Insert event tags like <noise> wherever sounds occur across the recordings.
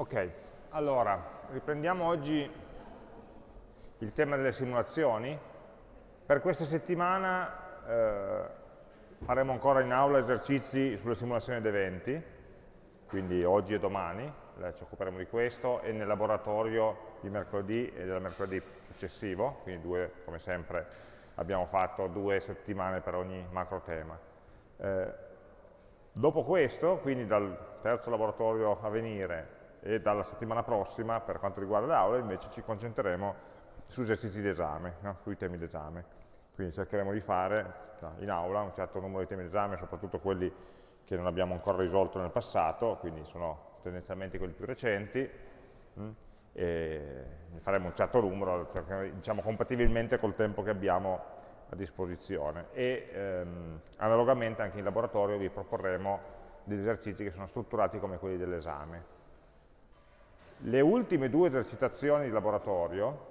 Ok, allora, riprendiamo oggi il tema delle simulazioni. Per questa settimana eh, faremo ancora in aula esercizi sulle simulazioni di eventi, quindi oggi e domani, eh, ci occuperemo di questo, e nel laboratorio di mercoledì e del mercoledì successivo, quindi due, come sempre, abbiamo fatto due settimane per ogni macro tema. Eh, dopo questo, quindi dal terzo laboratorio a venire e dalla settimana prossima, per quanto riguarda le aule, invece ci concentreremo su esercizi d'esame, no? sui temi d'esame. Quindi cercheremo di fare in aula un certo numero di temi d'esame, soprattutto quelli che non abbiamo ancora risolto nel passato, quindi sono tendenzialmente quelli più recenti? Mm, e faremo un certo numero, diciamo compatibilmente col tempo che abbiamo a disposizione. E ehm, analogamente anche in laboratorio vi proporremo degli esercizi che sono strutturati come quelli dell'esame. Le ultime due esercitazioni di laboratorio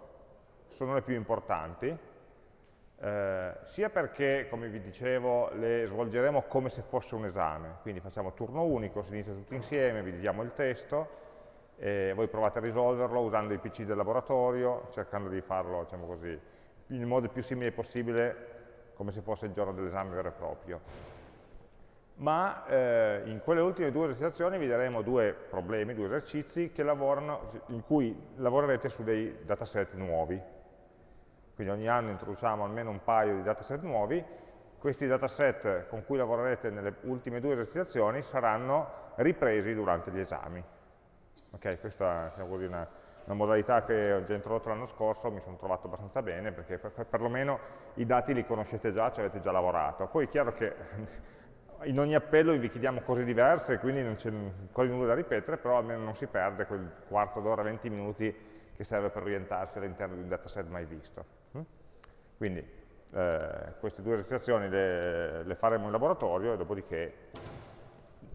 sono le più importanti, eh, sia perché, come vi dicevo, le svolgeremo come se fosse un esame, quindi facciamo turno unico, si inizia tutti insieme, vi diamo il testo, e voi provate a risolverlo usando i PC del laboratorio, cercando di farlo, diciamo così, in modo più simile possibile, come se fosse il giorno dell'esame vero e proprio ma eh, in quelle ultime due esercitazioni vi daremo due problemi, due esercizi in cui lavorerete su dei dataset nuovi. Quindi ogni anno introduciamo almeno un paio di dataset nuovi, questi dataset con cui lavorerete nelle ultime due esercitazioni saranno ripresi durante gli esami. Okay, questa è una, una, modalità che ho già introdotto l'anno scorso, mi sono trovato abbastanza bene, perché per, per, perlomeno i dati li conoscete già, ci avete già lavorato. Poi è chiaro che in ogni appello vi chiediamo cose diverse, quindi non c'è quasi nulla da ripetere, però almeno non si perde quel quarto d'ora, 20 minuti che serve per orientarsi all'interno di un dataset mai visto. Mm? Quindi eh, queste due esercitazioni le, le, faremo in laboratorio e dopodiché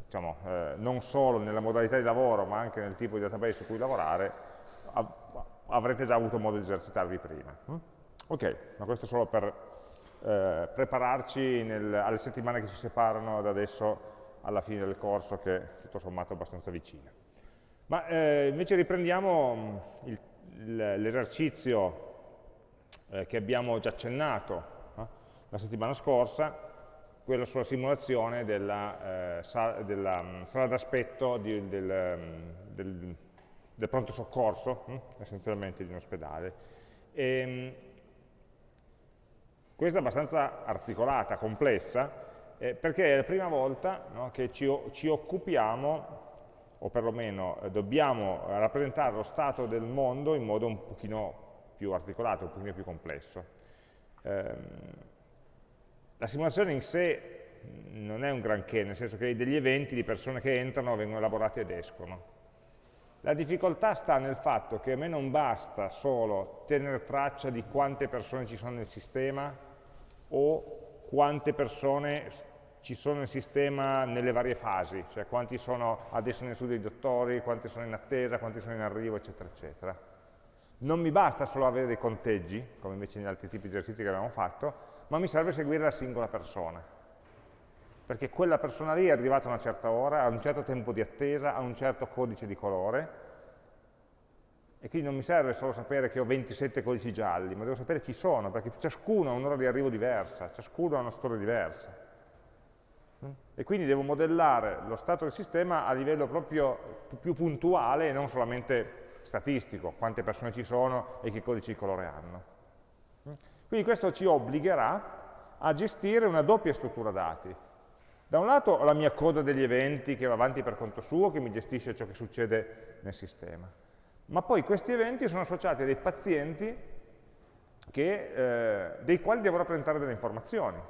diciamo, eh, non solo nella modalità di lavoro ma anche nel tipo di database su cui lavorare av avrete già avuto modo di esercitarvi prima. Mm? Ok, ma questo solo per eh, prepararci nel, alle settimane che ci separano da adesso alla fine del corso che è tutto sommato abbastanza vicina. Ma eh, invece riprendiamo mm, l'esercizio eh, che abbiamo già accennato eh, la settimana scorsa, quello sulla simulazione della, eh, sala, della um, sala d'aspetto del, um, del, del, pronto soccorso, essenzialmente di un ospedale. E, mm, questa è abbastanza articolata, complessa, eh, perché è la prima volta no, che ci, ci, occupiamo, o perlomeno eh, dobbiamo rappresentare lo stato del mondo in modo un pochino più articolato, un pochino più complesso. Eh, la simulazione in sé non è un granché, nel senso che degli eventi di persone che entrano vengono elaborati ed escono. La difficoltà sta nel fatto che a me non basta solo tenere traccia di quante persone ci sono nel sistema o quante persone ci sono nel sistema nelle varie fasi, cioè quanti sono adesso nel studio dei dottori, quanti sono in attesa, quanti sono in arrivo, eccetera, eccetera. Non mi basta solo avere dei conteggi, come invece negli altri tipi di esercizi che abbiamo fatto, ma mi serve seguire la singola persona. Perché quella persona lì è arrivata a una certa ora, a un certo tempo di attesa, a un certo codice di colore, e quindi non mi serve solo sapere che ho 27 codici gialli, ma devo sapere chi sono, perché ciascuno ha un'ora di arrivo diversa, ciascuno ha una storia diversa. Mm? E quindi devo modellare lo stato del sistema a livello proprio più puntuale e non solamente statistico, quante persone ci sono e che codici di colore hanno. Mm? Quindi questo ci obbligherà a gestire una doppia struttura dati. Da un lato ho la mia coda degli eventi che va avanti per conto suo, che mi gestisce ciò che succede nel sistema ma poi questi eventi sono associati a dei pazienti che, eh, dei quali devo rappresentare delle informazioni.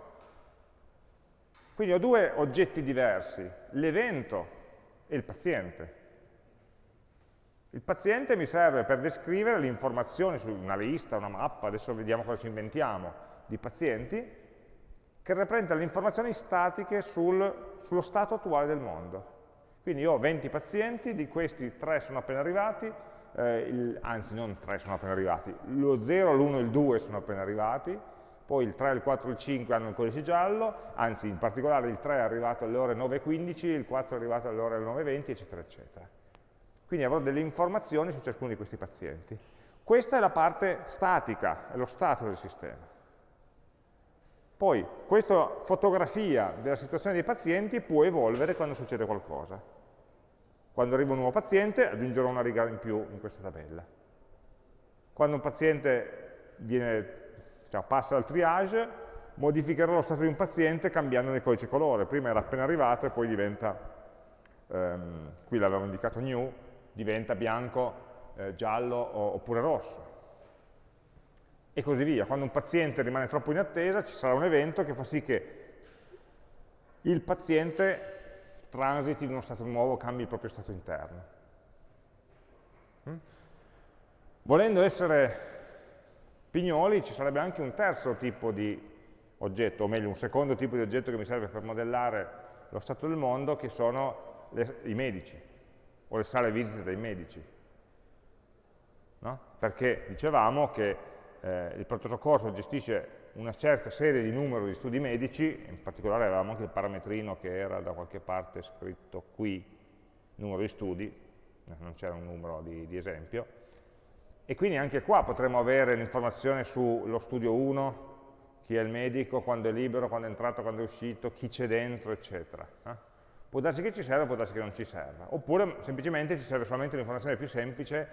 Quindi ho due oggetti diversi, l'evento e il paziente. Il paziente mi serve per descrivere le informazioni su una lista, una mappa, adesso vediamo cosa ci inventiamo, di pazienti, che rappresentano le informazioni statiche sul, sullo stato attuale del mondo. Quindi ho 20 pazienti, di questi 3 sono appena arrivati, eh, il, anzi non 3 sono appena arrivati, lo 0, l'1 e il 2 sono appena arrivati, poi il 3, il 4 e il 5 hanno il codice giallo, anzi in particolare il 3 è arrivato alle ore 9.15, il 4 è arrivato alle ore 9.20, eccetera, eccetera. Quindi avrò delle informazioni su ciascuno di questi pazienti. Questa è la parte statica, è lo stato del sistema. Poi questa fotografia della situazione dei pazienti può evolvere quando succede qualcosa. Quando arriva un nuovo paziente aggiungerò una riga in più in questa tabella. Quando un paziente viene, cioè, passa dal triage, modificherò lo stato di un paziente cambiando il codice colore. Prima era appena arrivato e poi diventa, ehm, qui l'avevo indicato new, diventa bianco, eh, giallo oppure rosso e così via. Quando un paziente rimane troppo in attesa ci sarà un evento che fa sì che il paziente transiti in uno stato nuovo, cambi il proprio stato interno. Mm? Volendo essere pignoli ci sarebbe anche un terzo tipo di oggetto, o meglio un secondo tipo di oggetto che mi serve per modellare lo stato del mondo, che sono le, i medici, o le sale visite dei medici. No? Perché dicevamo che eh, il pronto soccorso gestisce una certa serie di numero di studi medici, in particolare avevamo anche il parametrino che era da qualche parte scritto qui, numero di studi, eh, non c'era un numero di, di esempio, e quindi anche qua potremmo avere l'informazione sullo studio 1, chi è il medico, quando è libero, quando è entrato, quando è uscito, chi c'è dentro, eccetera. Eh? Può darsi che ci serva, può darsi che non ci serva. Oppure semplicemente ci serve solamente un'informazione più semplice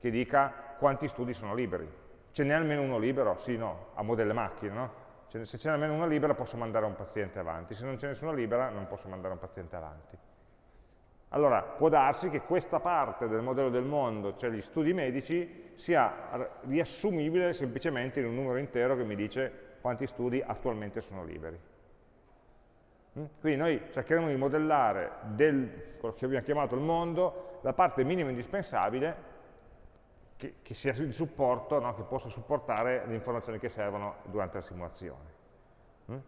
che dica quanti studi sono liberi. Ce n'è almeno uno libero? Sì, no, a mo' delle macchine, no? Se c'è almeno uno libero posso mandare un paziente avanti, se non c'è nessuno libera non posso mandare un paziente avanti. Allora, può darsi che questa parte del modello del mondo, cioè gli studi medici, sia riassumibile semplicemente in un numero intero che mi dice quanti studi attualmente sono liberi. Mm? Quindi noi cercheremo di modellare del, quello che abbiamo chiamato il mondo, la parte minima indispensabile che, che sia di supporto, no? che possa supportare le informazioni che servono durante la simulazione. Mm?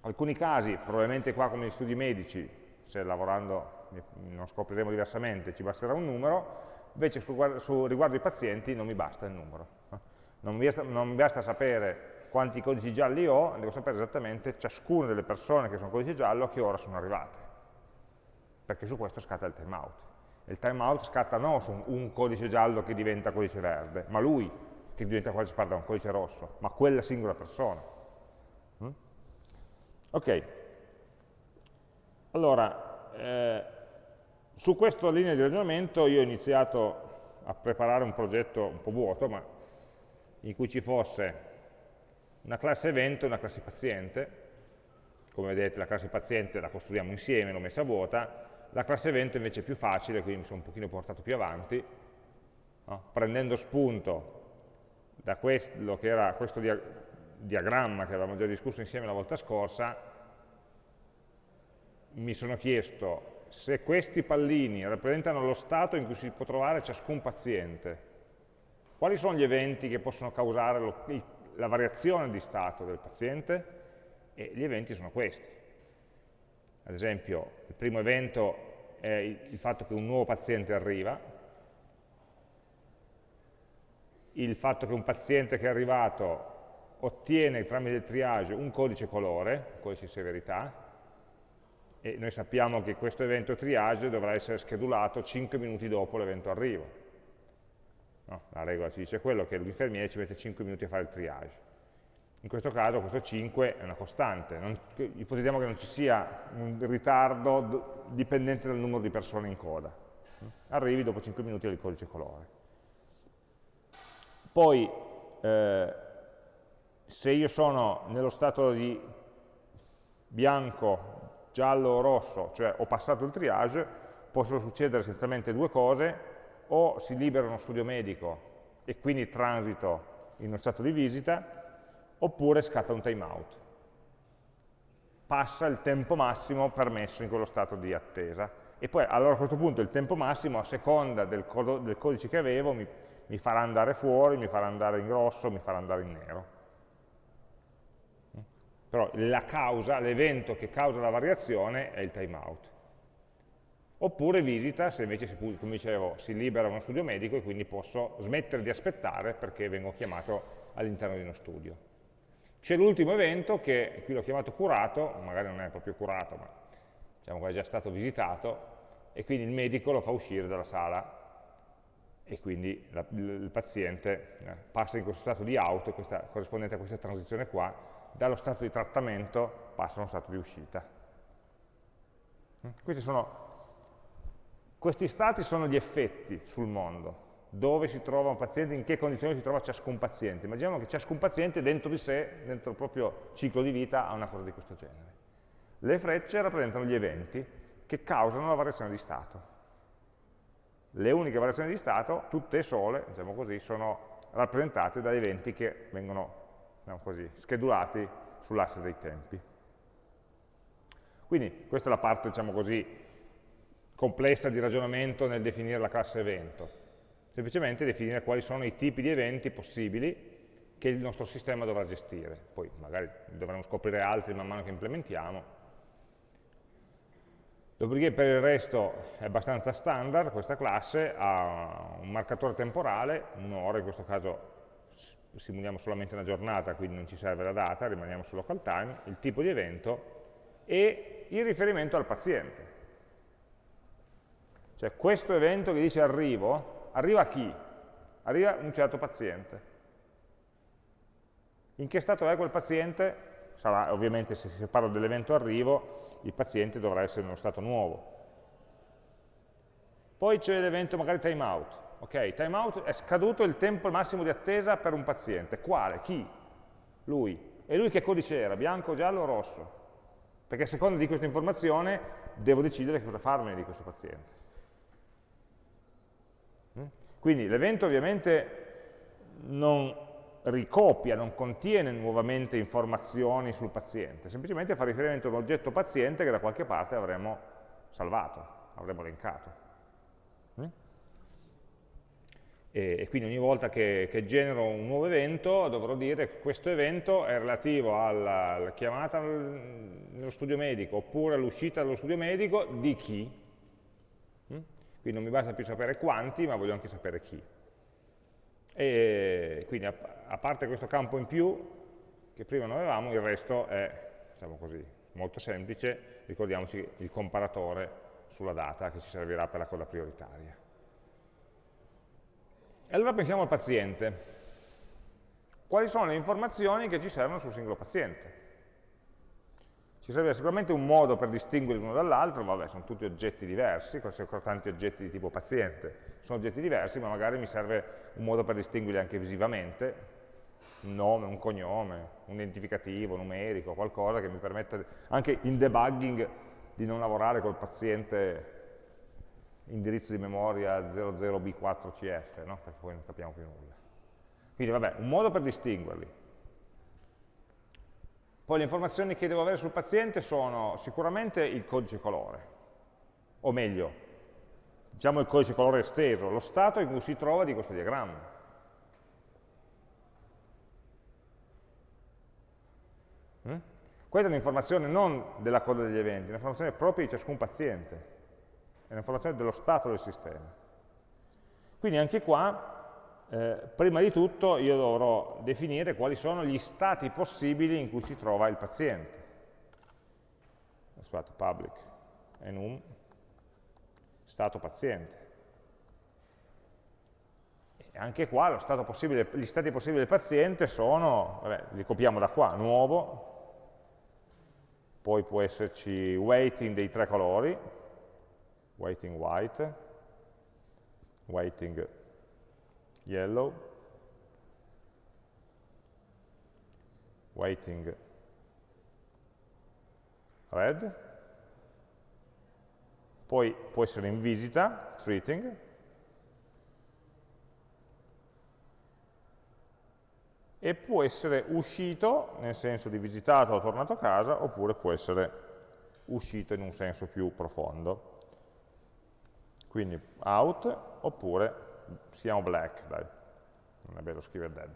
Alcuni casi, probabilmente qua come negli studi medici, se lavorando non scopriremo diversamente, ci basterà un numero, invece su, su riguardo i pazienti non mi basta il numero. Non mi, basta, non mi basta sapere quanti codici gialli ho, devo sapere esattamente ciascuna delle persone che sono codice giallo a che ora sono arrivate, perché su questo scatta il timeout il timeout scatta non su un codice giallo che diventa codice verde, ma lui che diventa codice, pardon, codice rosso, ma quella singola persona. Mm? Ok, allora, eh, su questa linea di ragionamento io ho iniziato a preparare un progetto un po' vuoto, ma in cui ci fosse una classe evento e una classe paziente, come vedete la classe paziente la costruiamo insieme, l'ho messa vuota, la classe evento invece è più facile, quindi mi sono un pochino portato più avanti, no? prendendo spunto da quello che era questo dia diagramma che avevamo già discusso insieme la volta scorsa, mi sono chiesto se questi pallini rappresentano lo stato in cui si può trovare ciascun paziente, quali sono gli eventi che possono causare lo, la variazione di stato del paziente? E gli eventi sono questi ad esempio il primo evento è il fatto che un nuovo paziente arriva, il fatto che un paziente che è arrivato ottiene tramite il triage un codice colore, un codice di severità, e noi sappiamo che questo evento triage dovrà essere schedulato 5 minuti dopo l'evento arrivo. No, la regola ci dice quello, che l'infermiere ci mette 5 minuti a fare il triage. In questo caso questo 5 è una costante, non, ipotizziamo che non ci sia un ritardo dipendente dal numero di persone in coda. Arrivi dopo 5 minuti al codice colore. Poi, eh, se io sono nello stato di bianco, giallo o rosso, cioè ho passato il triage, possono succedere essenzialmente due cose, o si libera uno studio medico e quindi transito in uno stato di visita, oppure scatta un timeout. Passa il tempo massimo permesso in quello stato di attesa. E poi allora a questo punto il tempo massimo, a seconda del, del codice che avevo, mi, mi farà andare fuori, mi farà andare in grosso, mi farà andare in nero. Però la causa, l'evento che causa la variazione è il timeout. Oppure visita, se invece, come dicevo, si libera uno studio medico e quindi posso smettere di aspettare perché vengo chiamato all'interno di uno studio. C'è l'ultimo evento che qui l'ho chiamato curato, magari non è proprio curato, ma diciamo che è già stato visitato, e quindi il medico lo fa uscire dalla sala e quindi la, il paziente eh, passa in questo stato di out, questa, corrispondente a questa transizione qua, dallo stato di trattamento passa a uno stato di uscita. Mm? Questi, sono, questi stati sono gli effetti sul mondo, dove si trova un paziente, in che condizioni si trova ciascun paziente. Immaginiamo che ciascun paziente dentro di sé, dentro il proprio ciclo di vita, ha una cosa di questo genere. Le frecce rappresentano gli eventi che causano la variazione di stato. Le uniche variazioni di stato, tutte sole, diciamo così, sono rappresentate da eventi che vengono diciamo così, schedulati sull'asse dei tempi. Quindi questa è la parte, diciamo così, complessa di ragionamento nel definire la classe evento semplicemente definire quali sono i tipi di eventi possibili che il nostro sistema dovrà gestire. Poi magari dovremo scoprire altri man mano che implementiamo. Dopodiché per il resto è abbastanza standard, questa classe ha un marcatore temporale, un'ora, in questo caso simuliamo solamente una giornata, quindi non ci serve la data, rimaniamo su local time, il tipo di evento e il riferimento al paziente. Cioè questo evento che dice arrivo, arriva a chi? Arriva un certo paziente. In che stato è quel paziente? Sarà, ovviamente se si parla dell'evento arrivo, il paziente dovrà essere in uno stato nuovo. Poi c'è l'evento magari timeout. Ok, timeout è scaduto il tempo massimo di attesa per un paziente. Quale? Chi? Lui. E lui che codice era? Bianco, giallo o rosso? Perché a seconda di questa informazione devo decidere cosa farmene di questo paziente. Quindi l'evento ovviamente non ricopia, non contiene nuovamente informazioni sul paziente, semplicemente fa riferimento a un oggetto paziente che da qualche parte avremo salvato, avremo elencato. Mm? E, quindi ogni volta che, che, genero un nuovo evento dovrò dire che questo evento è relativo alla, alla chiamata nello studio medico oppure all'uscita dallo studio medico di chi, quindi non mi basta più sapere quanti, ma voglio anche sapere chi. E quindi a, parte questo campo in più, che prima non avevamo, il resto è, diciamo così, molto semplice, ricordiamoci il comparatore sulla data che ci servirà per la coda prioritaria. E allora pensiamo al paziente. Quali sono le informazioni che ci servono sul singolo paziente? Ci serve sicuramente un modo per distinguerli l'uno dall'altro, vabbè, sono tutti oggetti diversi, questi sono tanti oggetti di tipo paziente, sono oggetti diversi, ma magari mi serve un modo per distinguerli anche visivamente, un nome, un cognome, un identificativo numerico, qualcosa che mi permetta anche in debugging di non lavorare col paziente indirizzo di memoria 00B4CF, no? perché poi non capiamo più nulla. Quindi vabbè, un modo per distinguerli, poi le informazioni che devo avere sul paziente sono sicuramente il codice colore, o meglio, diciamo il codice colore esteso, lo stato in cui si trova di questo diagramma. Mm? Questa è un'informazione non della coda degli eventi, è un'informazione propria di ciascun paziente, è un'informazione dello stato del sistema. Quindi anche qua eh, prima di tutto io dovrò definire quali sono gli stati possibili in cui si trova il paziente. Scusate, public enum, stato paziente. E anche qua possibile, gli stati possibili del paziente sono, vabbè, li copiamo da qua, nuovo, poi può esserci weighting dei tre colori, weighting white, weighting yellow, weighting red, poi può essere in visita, treating, e può essere uscito, nel senso di visitato o tornato a casa, oppure può essere uscito in un senso più profondo. Quindi out, oppure siamo black, dai, non è bello scrivere dead.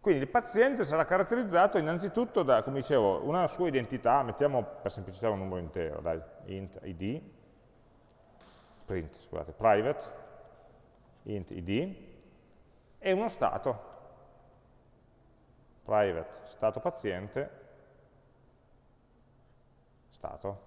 Quindi il paziente sarà caratterizzato innanzitutto da, come dicevo, una sua identità, mettiamo per semplicità un numero intero, dai, int id, print, scusate, private, int id, e uno stato, private stato paziente, stato.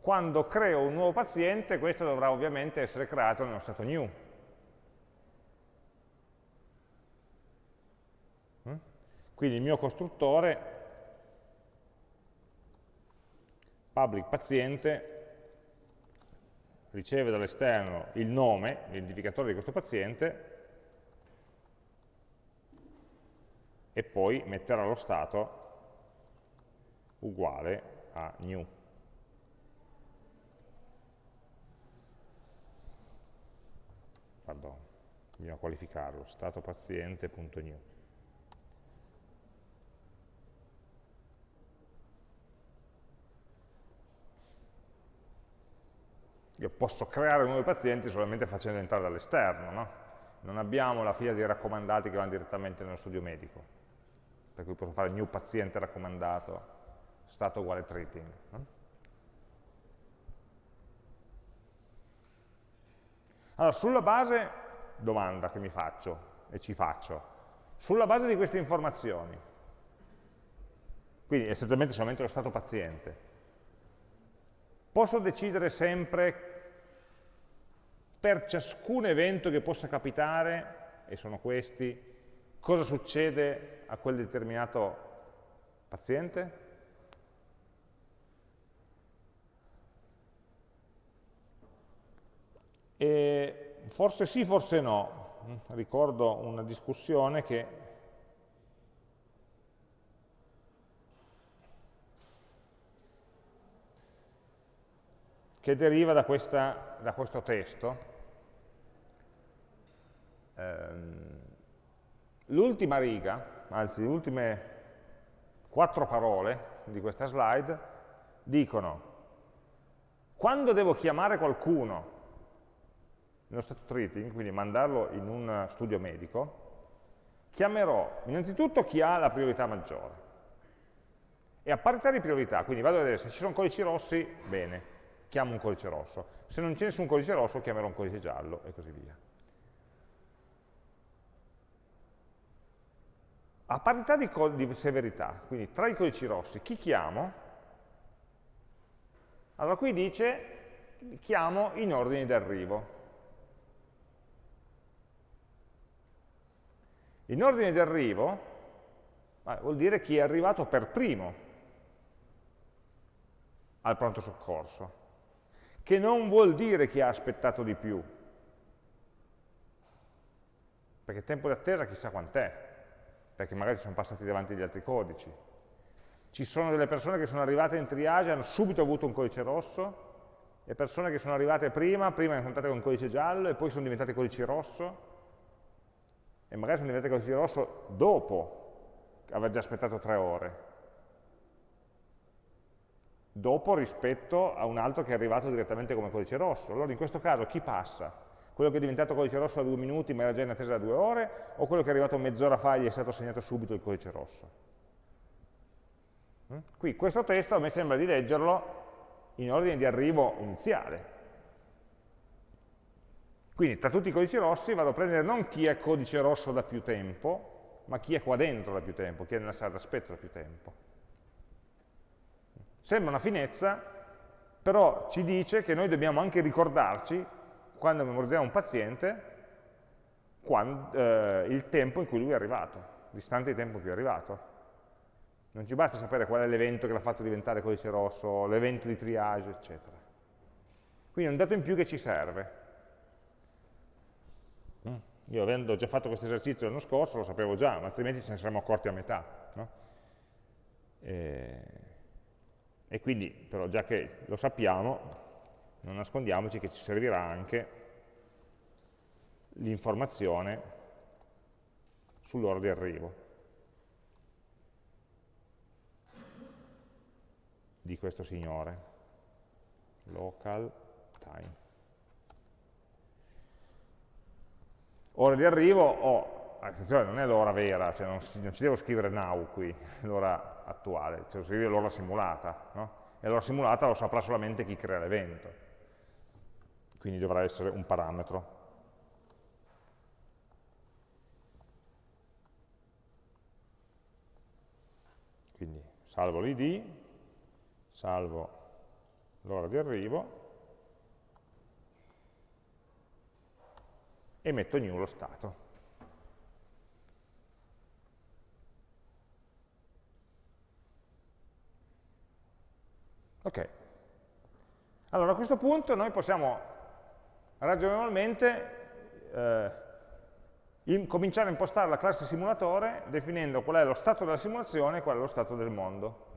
Quando creo un nuovo paziente, questo dovrà ovviamente essere creato nello stato new. Mm? Quindi il mio costruttore public paziente riceve dall'esterno il nome, l'identificatore di questo paziente, e poi metterà lo stato uguale a new. Pardon, bisogna qualificarlo, stato paziente.new. Io posso creare nuovi pazienti solamente facendo entrare dall'esterno, no? Non abbiamo la fila di raccomandati che vanno direttamente nello studio medico, per cui posso fare new paziente raccomandato, stato uguale treating. No? Allora, sulla base, domanda che mi faccio e ci faccio, sulla base di queste informazioni, quindi essenzialmente solamente lo stato paziente, posso decidere sempre per ciascun evento che possa capitare, e sono questi, cosa succede a quel determinato paziente? E forse sì, forse no. Ricordo una discussione che che deriva da, questa, da questo testo. Ehm, l'ultima riga, anzi le ultime quattro parole di questa slide, dicono quando devo chiamare qualcuno nello stato treating, quindi mandarlo in un studio medico, chiamerò innanzitutto chi ha la priorità maggiore. E a parità di priorità, quindi vado a vedere se ci sono codici rossi, bene, chiamo un codice rosso. Se non c'è nessun codice rosso, chiamerò un codice giallo e così via. A parità di, di severità, quindi tra i codici rossi, chi chiamo? Allora qui dice chiamo in ordine d'arrivo. In ordine d'arrivo vuol dire chi è arrivato per primo al pronto soccorso che non vuol dire che ha aspettato di più, perché tempo di attesa chissà quant'è, perché magari sono passati davanti gli altri codici. Ci sono delle persone che sono arrivate in triage hanno subito avuto un codice rosso, e persone che sono arrivate prima, prima sono entrate con un codice giallo e poi sono diventate codici rosso, e magari sono diventate codici rosso dopo aver già aspettato tre ore dopo rispetto a un altro che è arrivato direttamente come codice rosso. Allora in questo caso chi passa? Quello che è diventato codice rosso da due minuti ma era già in attesa da due ore o quello che è arrivato mezz'ora fa e gli è stato assegnato subito il codice rosso? Mm? Qui questo testo a me sembra di leggerlo in ordine di arrivo iniziale. Quindi tra tutti i codici rossi vado a prendere non chi è codice rosso da più tempo, ma chi è qua dentro da più tempo, chi è nella sala d'aspetto da più tempo. Sembra una finezza, però ci dice che noi dobbiamo anche ricordarci, quando memorizziamo un paziente, quando, eh, il tempo in cui lui è arrivato, distante di tempo in cui è arrivato. Non ci basta sapere qual è l'evento che l'ha fatto diventare codice rosso, l'evento di triage, eccetera. Quindi è un dato in più che ci serve. Mm. Io avendo già fatto questo esercizio l'anno scorso lo sapevo già, ma altrimenti ce ne saremmo accorti a metà. No? E e quindi, però, già che lo sappiamo, non nascondiamoci che ci servirà anche l'informazione sull'ora di arrivo di questo signore. Local time. Ora di arrivo ho attenzione, non è l'ora vera, cioè non, non, ci devo scrivere now qui, l'ora attuale, devo scrivere l'ora simulata, no? e l'ora simulata lo saprà solamente chi crea l'evento, quindi dovrà essere un parametro. Quindi salvo l'id, salvo l'ora di arrivo, e metto new lo stato. Ok. Allora a questo punto noi possiamo ragionevolmente eh, in, cominciare a impostare la classe simulatore definendo qual è lo stato della simulazione e qual è lo stato del mondo.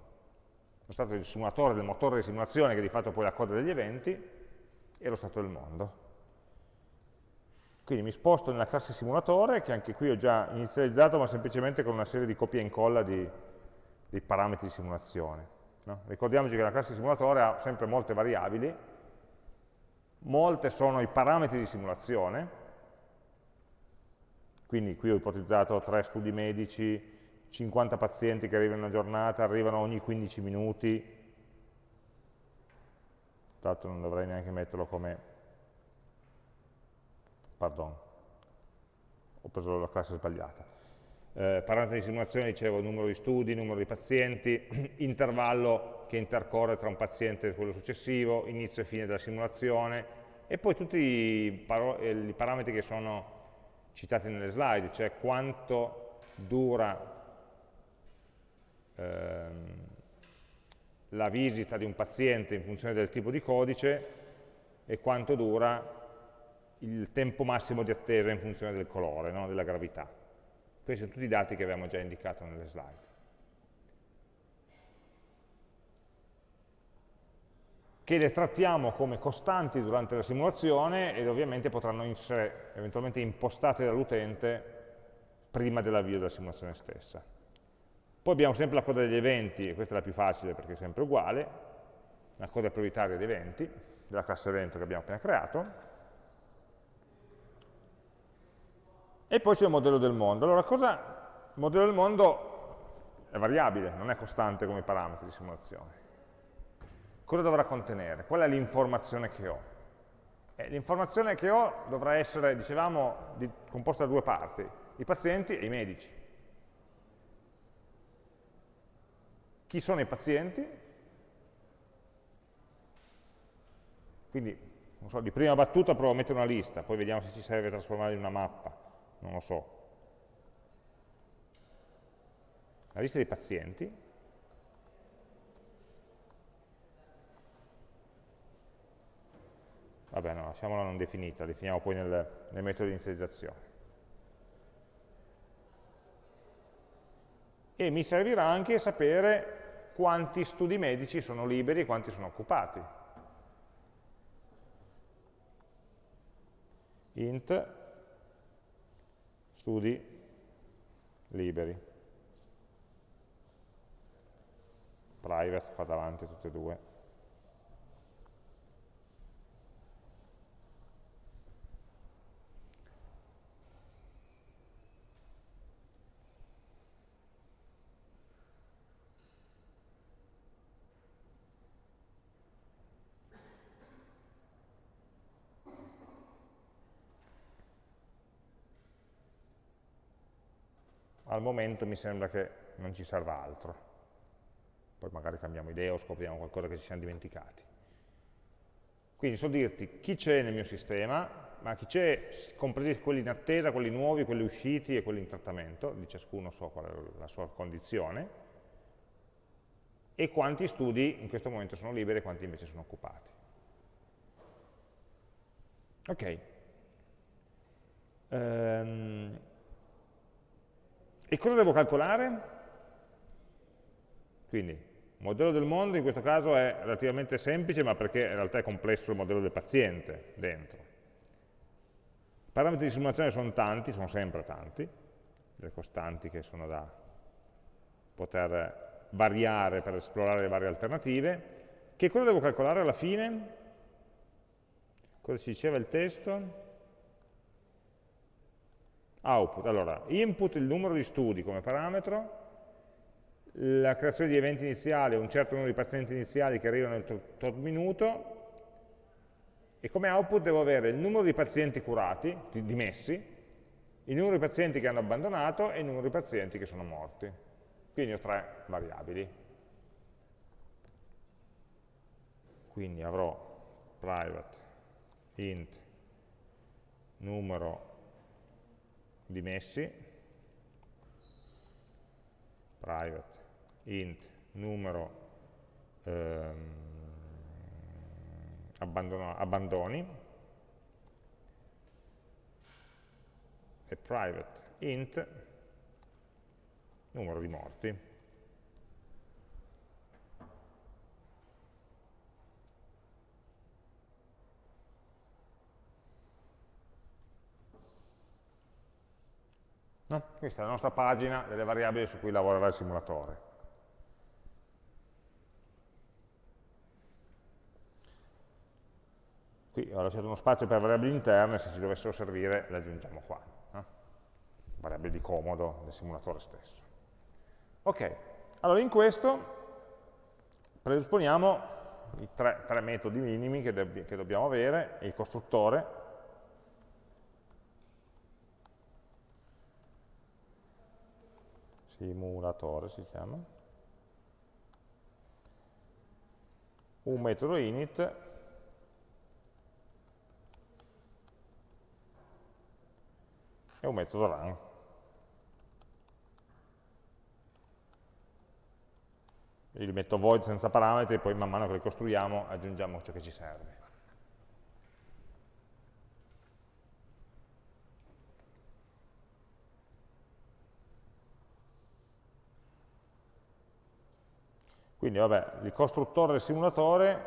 Lo stato del simulatore, del motore di simulazione che di fatto poi è la coda degli eventi e lo stato del mondo. Quindi mi sposto nella classe simulatore, che anche qui ho già inizializzato, ma semplicemente con una serie di copia e incolla di, di parametri di simulazione. No? Ricordiamoci che la classe simulatore ha sempre molte variabili, molte sono i parametri di simulazione, quindi qui ho ipotizzato tre studi medici, 50 pazienti che arrivano in una giornata, arrivano ogni 15 minuti, l'altro non dovrei neanche metterlo come pardon, ho preso la classe sbagliata. Eh, parametri di simulazione, dicevo, numero di studi, numero di pazienti, <clears throat> intervallo che intercorre tra un paziente e quello successivo, inizio e fine della simulazione, e poi tutti i, eh, i parametri che sono citati nelle slide, cioè quanto dura ehm, la visita di un paziente in funzione del tipo di codice e quanto dura il tempo massimo di attesa in funzione del colore, no? della gravità. Questi sono tutti i dati che abbiamo già indicato nelle slide. che le trattiamo come costanti durante la simulazione ed ovviamente potranno essere eventualmente impostate dall'utente prima dell'avvio della simulazione stessa. Poi abbiamo sempre la coda degli eventi, e questa è la più facile perché è sempre uguale, la coda prioritaria degli eventi, della classe evento che abbiamo appena creato, E poi c'è il modello del mondo. Allora, cosa, il modello del mondo è variabile, non è costante come parametri di simulazione. Cosa dovrà contenere? Qual è l'informazione che ho? Eh, l'informazione che ho dovrà essere, dicevamo, di, composta da due parti, i pazienti e i medici. Chi sono i pazienti? Quindi, so, di prima battuta provo a mettere una lista, poi vediamo se ci serve trasformarla in una mappa non lo so, la lista dei pazienti, vabbè no, lasciamola non definita, definiamo poi nel, nel metodo di inizializzazione. E mi servirà anche sapere quanti studi medici sono liberi e quanti sono occupati. int studi liberi. Private fa davanti tutte e due. Al momento mi sembra che non ci serva altro. Poi magari cambiamo idea o scopriamo qualcosa che ci siamo dimenticati. Quindi so dirti chi c'è nel mio sistema, ma chi c'è, compresi quelli in attesa, quelli nuovi, quelli usciti e quelli in trattamento, di ciascuno so qual è la sua condizione, e quanti studi in questo momento sono liberi e quanti invece sono occupati. Ok. Um, e cosa devo calcolare? Quindi, il modello del mondo in questo caso è relativamente semplice, ma perché in realtà è complesso il modello del paziente dentro. I parametri di simulazione sono tanti, sono sempre tanti, le costanti che sono da poter variare per esplorare le varie alternative. Che cosa devo calcolare alla fine? Cosa ci diceva il testo? Output, allora, input il numero di studi come parametro, la creazione di eventi iniziali, un certo numero di pazienti iniziali che arrivano nel tot minuto, e come output devo avere il numero di pazienti curati, dimessi, il numero di pazienti che hanno abbandonato e il numero di pazienti che sono morti. Quindi ho tre variabili. Quindi avrò private int numero dimessi, private int numero ehm, abbandoni e private int numero di morti. No? Questa è la nostra pagina delle variabili su cui lavorerà il simulatore. Qui ho lasciato uno spazio per variabili interne, se ci dovessero servire le aggiungiamo qua. No? Variabili di comodo del simulatore stesso. Ok, allora in questo predisponiamo i tre, tre metodi minimi che, che dobbiamo avere, il costruttore, simulatore si chiama, un metodo init e un metodo run. Io li metto void senza parametri e poi man mano che li costruiamo aggiungiamo ciò che ci serve. Quindi vabbè, il costruttore del simulatore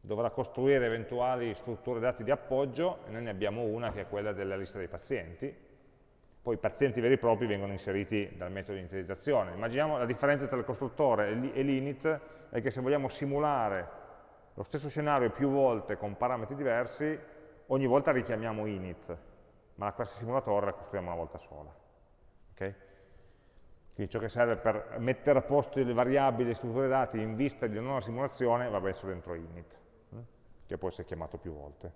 dovrà costruire eventuali strutture dati di appoggio, e noi ne abbiamo una che è quella della lista dei pazienti, poi i pazienti veri e propri vengono inseriti dal metodo di inizializzazione. Immaginiamo la differenza tra il costruttore e l'init è che se vogliamo simulare lo stesso scenario più volte con parametri diversi, ogni volta richiamiamo init, ma la classe simulatore la costruiamo una volta sola. Okay? Quindi ciò che serve per mettere a posto le variabili e strutture dati in vista di una nuova simulazione va messo dentro init, hm, che può essere chiamato più volte.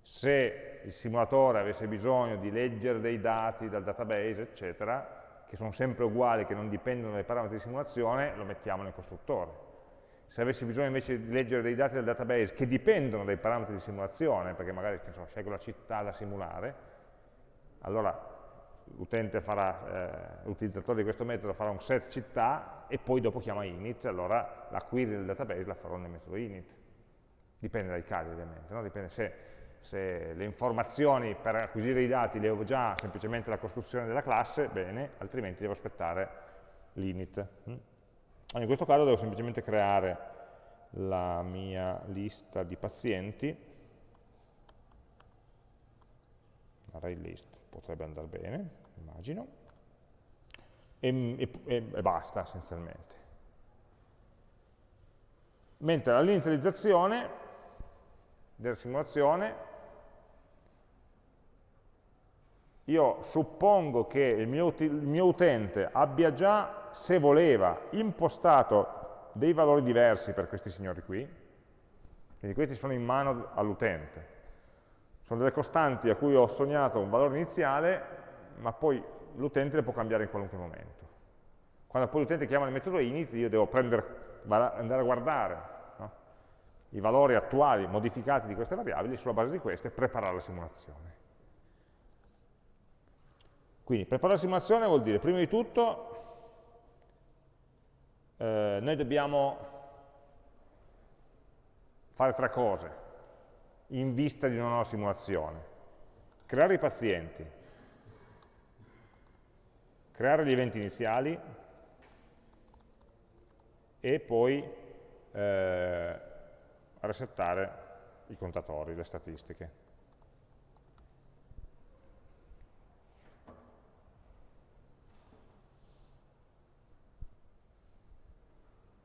Se il simulatore avesse bisogno di leggere dei dati dal database, eccetera, che sono sempre uguali, che non dipendono dai parametri di simulazione, lo mettiamo nel costruttore. Se avessi bisogno invece di leggere dei dati dal database che dipendono dai parametri di simulazione, perché magari so, scelgo la città da simulare, allora l'utente farà, eh, l'utilizzatore di questo metodo farà un set città e poi dopo chiama init, allora la query del database la farò nel metodo init. Dipende dai casi ovviamente, no? dipende se, se, le informazioni per acquisire i dati le ho già semplicemente la costruzione della classe, bene, altrimenti devo aspettare l'init. Mm? In questo caso devo semplicemente creare la mia lista di pazienti, array list potrebbe andare bene, immagino, e, e, e basta essenzialmente. Mentre all'inizializzazione della simulazione io suppongo che il mio, il mio, utente abbia già, se voleva, impostato dei valori diversi per questi signori qui, quindi questi sono in mano all'utente. Sono delle costanti a cui ho sognato un valore iniziale, ma poi l'utente le può cambiare in qualunque momento. Quando poi l'utente chiama il metodo init, io devo prendere, andare a guardare no? i valori attuali modificati di queste variabili, sulla base di queste preparare la simulazione. Quindi preparare la simulazione vuol dire, prima di tutto, eh, noi dobbiamo fare tre cose in vista di una nuova simulazione. Creare i pazienti, creare gli eventi iniziali e poi eh, resettare i contatori, le statistiche.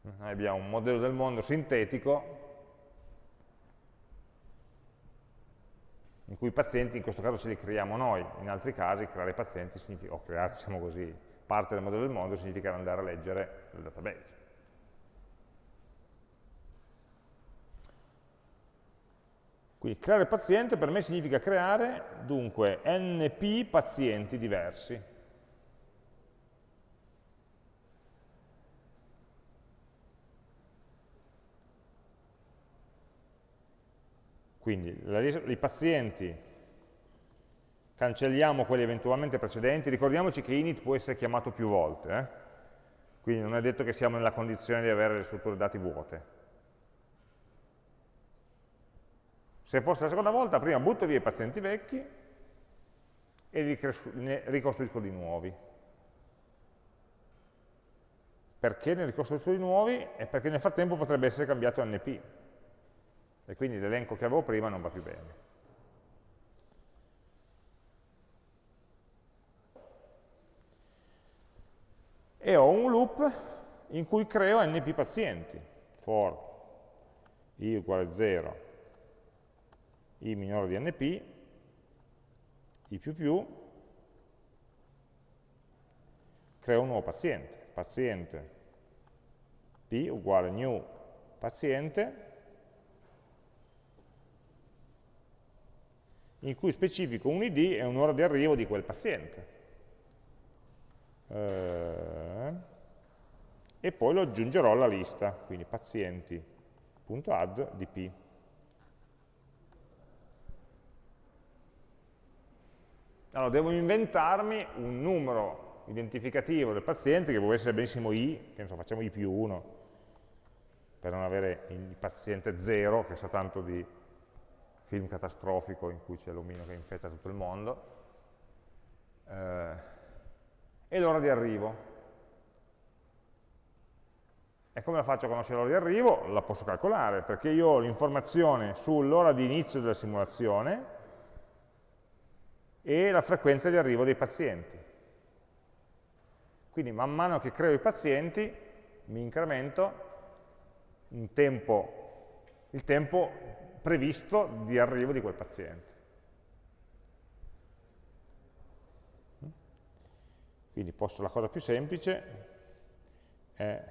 Noi abbiamo un modello del mondo sintetico in cui i pazienti in questo caso ce li creiamo noi, in altri casi creare pazienti significa, o creare diciamo così, parte del modello del mondo significa andare a leggere il database. Quindi creare paziente per me significa creare dunque np pazienti diversi. Quindi i pazienti, cancelliamo quelli eventualmente precedenti, ricordiamoci che init può essere chiamato più volte, eh? quindi non è detto che siamo nella condizione di avere le strutture dati vuote. Se fosse la seconda volta, prima butto via i pazienti vecchi e ne ricostruisco di nuovi. Perché ne ricostruisco di nuovi? È perché nel frattempo potrebbe essere cambiato NP e quindi l'elenco che avevo prima non va più bene. E ho un loop in cui creo np pazienti, for i uguale 0, i minore di np, i più più, creo un nuovo paziente, paziente p uguale new paziente, in cui specifico un id e un'ora di arrivo di quel paziente. Eh, e poi lo aggiungerò alla lista, quindi pazienti.add di p. Allora, devo inventarmi un numero identificativo del paziente, che può essere benissimo i, che ne so, facciamo i più 1, per non avere il paziente 0, che sa tanto di film catastrofico in cui c'è l'omino che infetta tutto il mondo, eh, e l'ora di arrivo. E come la faccio a conoscere l'ora di arrivo? La posso calcolare, perché io ho l'informazione sull'ora di inizio della simulazione e la frequenza di arrivo dei pazienti. Quindi man mano che creo i pazienti mi incremento tempo, il tempo previsto di arrivo di quel paziente. Quindi posso, la cosa più semplice è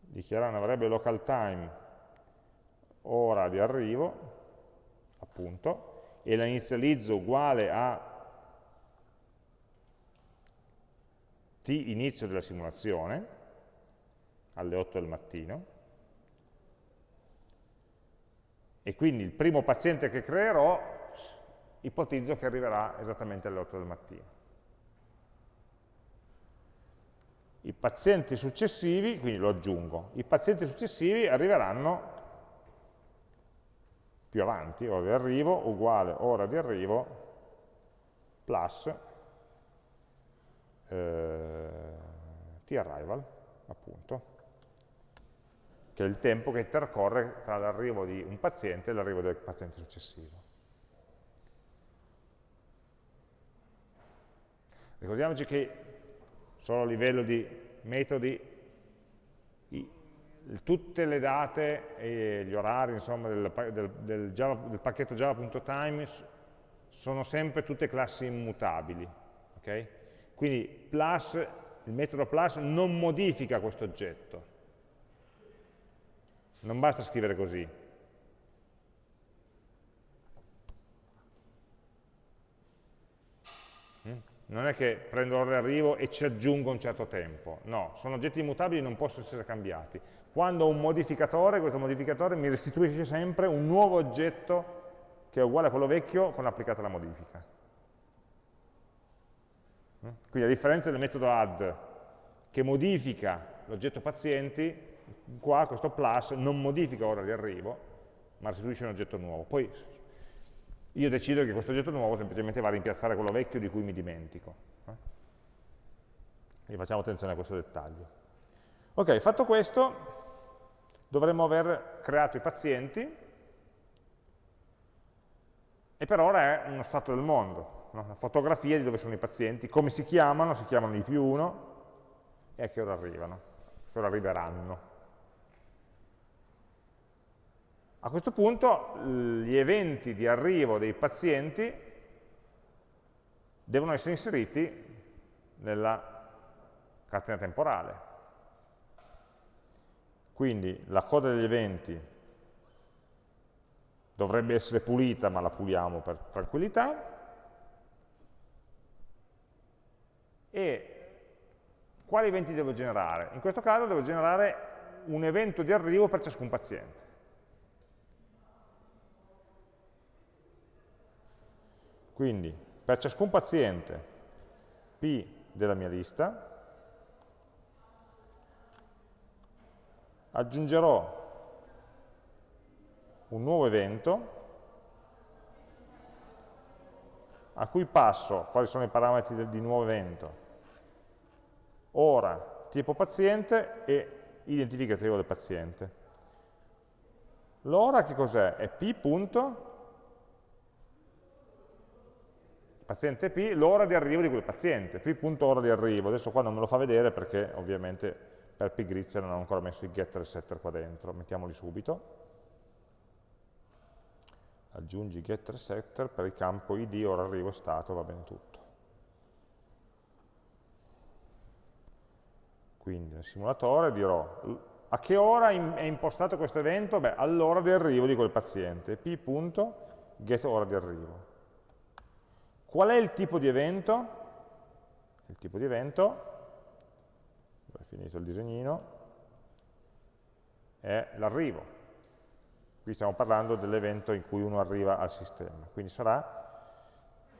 dichiarare una variabile local time ora di arrivo, appunto, e la inizializzo uguale a t inizio della simulazione, alle 8 del mattino, e quindi il primo paziente che creerò ipotizzo che arriverà esattamente alle 8 del mattino. I pazienti successivi, quindi lo aggiungo, i pazienti successivi arriveranno più avanti, ora di arrivo uguale ora di arrivo plus eh, t-arrival, appunto che è il tempo che intercorre tra l'arrivo di un paziente e l'arrivo del paziente successivo. Ricordiamoci che solo a livello di metodi tutte le date e gli orari insomma, del, del, del, Java, del pacchetto java.time sono sempre tutte classi immutabili. Okay? Quindi plus, il metodo plus non modifica questo oggetto, non basta scrivere così. Mm? Non è che prendo l'ora di arrivo e ci aggiungo un certo tempo. No, sono oggetti immutabili e non possono essere cambiati. Quando ho un modificatore, questo modificatore mi restituisce sempre un nuovo oggetto che è uguale a quello vecchio con applicata la modifica. Mm? Quindi a differenza del metodo add, che modifica l'oggetto pazienti, qua questo plus non modifica ora di arrivo, ma restituisce un oggetto nuovo. Poi io decido che questo oggetto nuovo semplicemente va a rimpiazzare quello vecchio di cui mi dimentico. Eh? Quindi facciamo attenzione a questo dettaglio. Ok, fatto questo, dovremmo aver creato i pazienti, e per ora è uno stato del mondo, no? una fotografia di dove sono i pazienti, come si chiamano, si chiamano i più uno, e a che ora arrivano, a che ora arriveranno. A questo punto gli eventi di arrivo dei pazienti devono essere inseriti nella catena temporale. Quindi la coda degli eventi dovrebbe essere pulita, ma la puliamo per tranquillità, e quali eventi devo generare? In questo caso devo generare un evento di arrivo per ciascun paziente. Quindi per ciascun paziente P della mia lista aggiungerò un nuovo evento a cui passo quali sono i parametri di nuovo evento, ora, tipo paziente e identificativo del paziente. L'ora che cos'è? È p. paziente P, l'ora di arrivo di quel paziente, p.ora di arrivo. Adesso qua non me lo fa vedere perché ovviamente per pigrizia non ho ancora messo i getter e setter qua dentro, mettiamoli subito. Aggiungi getter e setter per il campo id, ora arrivo e stato, va bene tutto. Quindi nel simulatore dirò a che ora è impostato questo evento? Beh, all'ora di arrivo di quel paziente, p.getOra di arrivo. Qual è il tipo di evento? Il tipo di evento, è finito il disegnino, è l'arrivo. Qui stiamo parlando dell'evento in cui uno arriva al sistema. Quindi sarà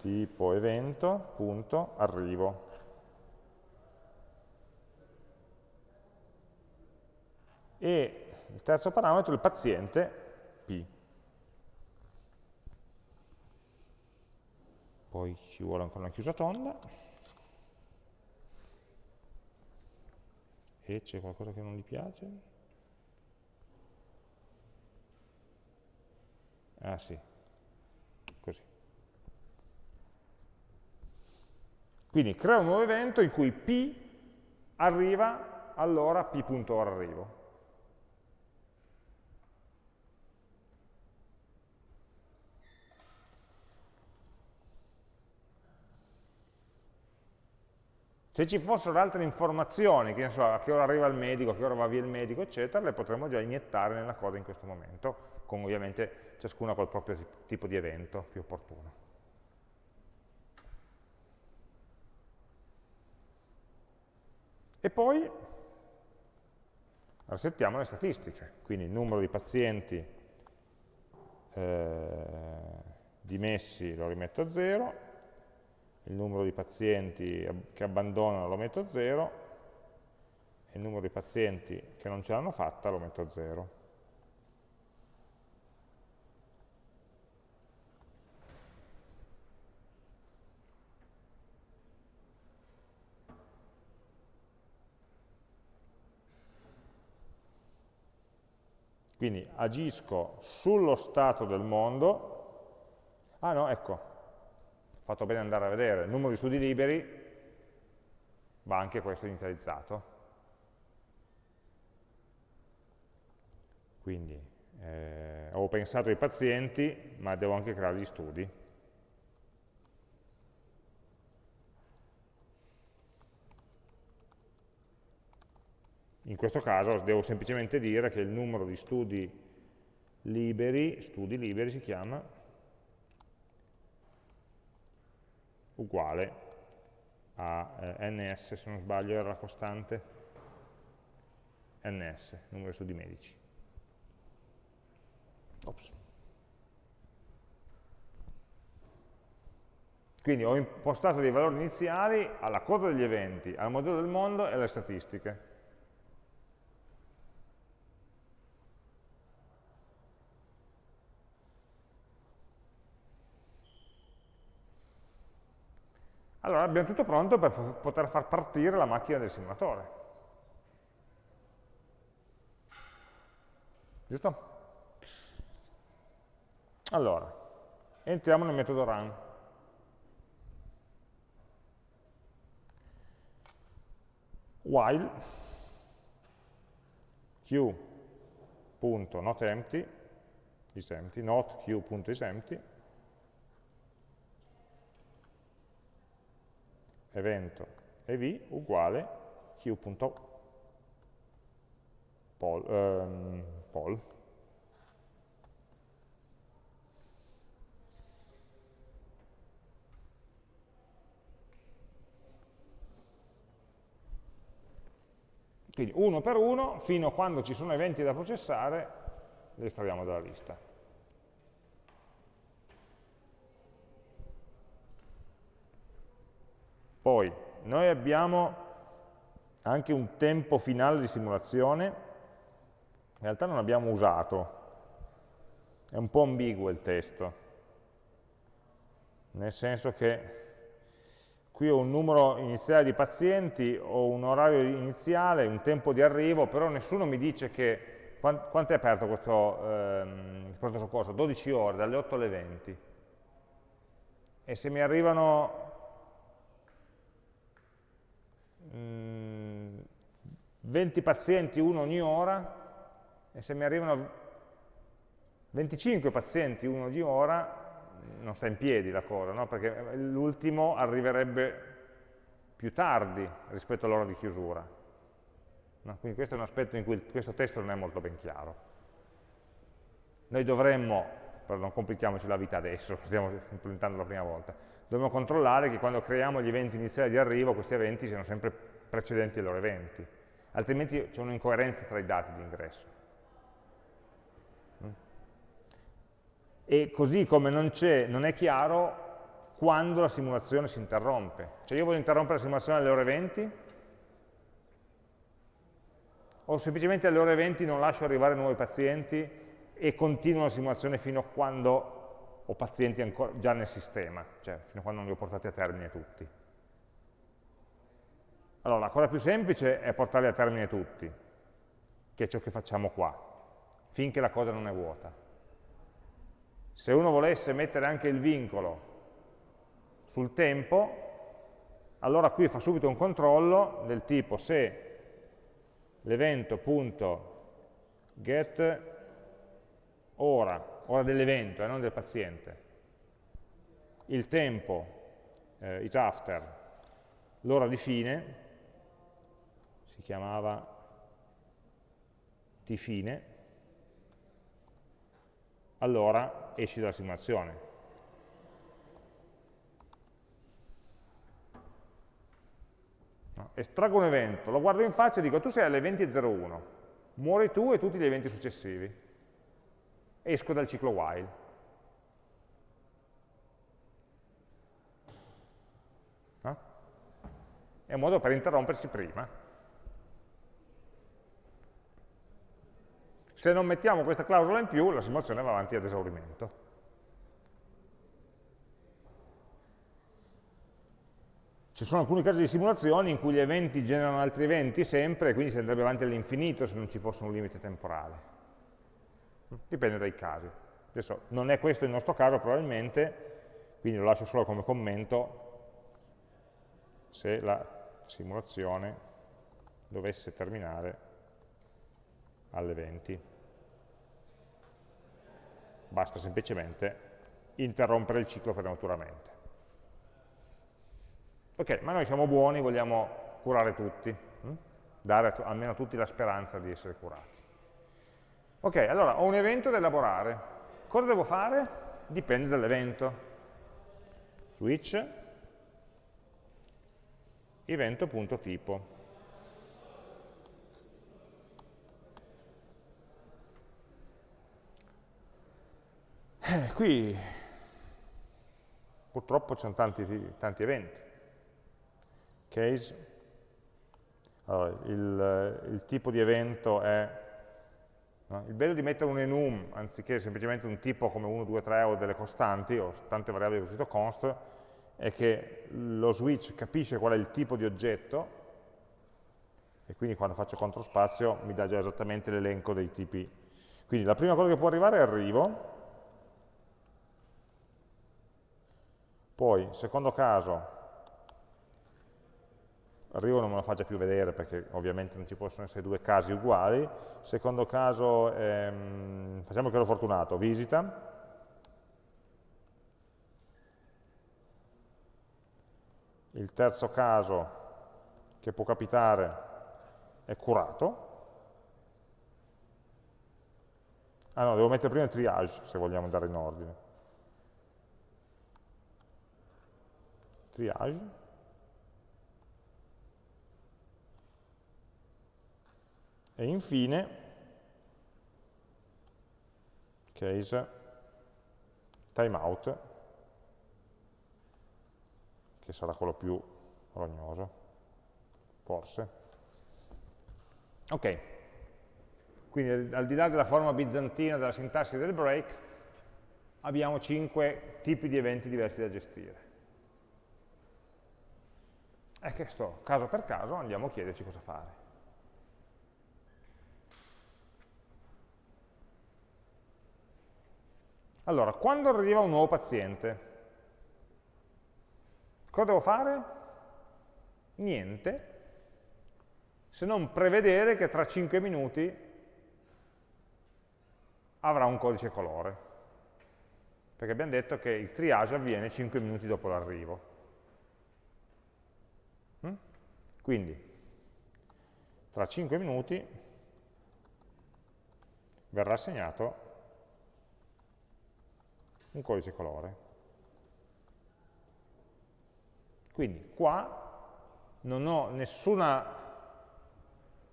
tipo evento, punto, arrivo. E il terzo parametro è il paziente P. poi ci vuole ancora una chiusa tonda. E c'è qualcosa che non gli piace? Ah sì. Così. Quindi crea un nuovo evento in cui P arriva allora P.ora arrivo Se ci fossero altre informazioni, che ne so, a che ora arriva il medico, a che ora va via il medico, eccetera, le potremmo già iniettare nella coda in questo momento, con ovviamente ciascuna col proprio tipo di evento più opportuno. E poi resettiamo le statistiche, quindi il numero di pazienti eh, dimessi lo rimetto a zero, il numero di pazienti che abbandonano lo metto a 0 e il numero di pazienti che non ce l'hanno fatta lo metto a 0. Quindi agisco sullo stato del mondo. Ah no, ecco, fatto bene andare a vedere, il numero di studi liberi va anche questo inizializzato. Quindi eh, ho pensato ai pazienti, ma devo anche creare gli studi. In questo caso devo semplicemente dire che il numero di studi liberi, studi liberi si chiama, uguale a eh, ns, se non sbaglio era la costante, ns, numero di studi medici. Ops. Quindi ho impostato dei valori iniziali alla coda degli eventi, al modello del mondo e alle statistiche. Allora abbiamo tutto pronto per poter far partire la macchina del simulatore. Giusto? Allora, entriamo nel metodo run. While q.notEmpty isempty, not q.isempty, evento ev uguale q.poll. Um, poll. Quindi uno per uno, fino a quando ci sono eventi da processare, li estraiamo dalla lista. Poi, noi abbiamo anche un tempo finale di simulazione, in realtà non abbiamo usato, è un po' ambiguo il testo, nel senso che qui ho un numero iniziale di pazienti, ho un orario iniziale, un tempo di arrivo, però nessuno mi dice che, quanto è aperto questo ehm, pronto soccorso? 12 ore, dalle 8 alle 20. E se mi arrivano mh, 20 pazienti, uno ogni ora, e se mi arrivano 25 pazienti, uno ogni ora, non sta in piedi la cosa, no? perché l'ultimo arriverebbe più tardi rispetto all'ora di chiusura. No? Quindi questo è un aspetto in cui questo testo non è molto ben chiaro. Noi dovremmo, però non complichiamoci la vita adesso, <laughs> stiamo implementando la prima volta, dovremmo controllare che quando creiamo gli eventi iniziali di arrivo, questi eventi siano sempre precedenti ai loro eventi, altrimenti c'è un'incoerenza tra i dati di ingresso. e così come non, non è chiaro quando la simulazione si interrompe. Cioè io voglio interrompere la simulazione alle ore 20 o semplicemente alle ore 20 non lascio arrivare nuovi pazienti e continuo la simulazione fino a quando ho pazienti ancora, già nel sistema, cioè fino a quando non li ho portati a termine tutti. Allora, la cosa più semplice è portarli a termine tutti, che è ciò che facciamo qua, finché la cosa non è vuota. Se uno volesse mettere anche il vincolo sul tempo, allora qui fa subito un controllo del tipo se l'evento.get ora, ora dell'evento e eh, non del paziente, il tempo eh, is after, l'ora di fine, si chiamava t fine, allora esci dalla simulazione. No, estraggo un evento, lo guardo in faccia e dico tu sei alle 20.01, muori tu e tutti gli eventi successivi. Esco dal ciclo while. No? È un modo per interrompersi prima. Se non mettiamo questa clausola in più, la simulazione va avanti ad esaurimento. Ci sono alcuni casi di simulazioni in cui gli eventi generano altri eventi sempre, quindi si andrebbe avanti all'infinito se non ci fosse un limite temporale. Dipende dai casi. Adesso non è questo il nostro caso probabilmente, quindi lo lascio solo come commento se la simulazione dovesse terminare alle 20 basta semplicemente interrompere il ciclo prematuramente. Ok, ma noi siamo buoni, vogliamo curare tutti, hm? dare almeno a tutti la speranza di essere curati. Ok, allora ho un evento da elaborare. Cosa devo fare? Dipende dall'evento. Switch evento.tipo. Eh, qui purtroppo ci sono tanti, tanti eventi. Case, allora, il, il, tipo di evento è... Il bello di mettere un enum anziché semplicemente un tipo come 1, 2, 3 o delle costanti o tante variabili con scritto const è che lo switch capisce qual è il tipo di oggetto e quindi quando faccio CTRL spazio mi dà già esattamente l'elenco dei tipi. Quindi la prima cosa che può arrivare è arrivo, Poi, secondo caso, arrivo non me lo faccia più vedere perché ovviamente non ci possono essere due casi uguali, secondo caso, ehm, facciamo che ero fortunato, visita, il terzo caso che può capitare è curato, ah no, devo mettere prima il triage se vogliamo andare in ordine, triage, E infine, case timeout, che sarà quello più rognoso, forse. Ok, quindi al di là della forma bizantina della sintassi del break, abbiamo cinque tipi di eventi diversi da gestire. E che sto, caso per caso, andiamo a chiederci cosa fare. Allora, quando arriva un nuovo paziente, cosa devo fare? Niente, se non prevedere che tra 5 minuti avrà un codice colore. Perché abbiamo detto che il triage avviene 5 minuti dopo l'arrivo. Mm? Quindi, tra 5 minuti verrà assegnato un codice colore. Quindi qua non ho nessuna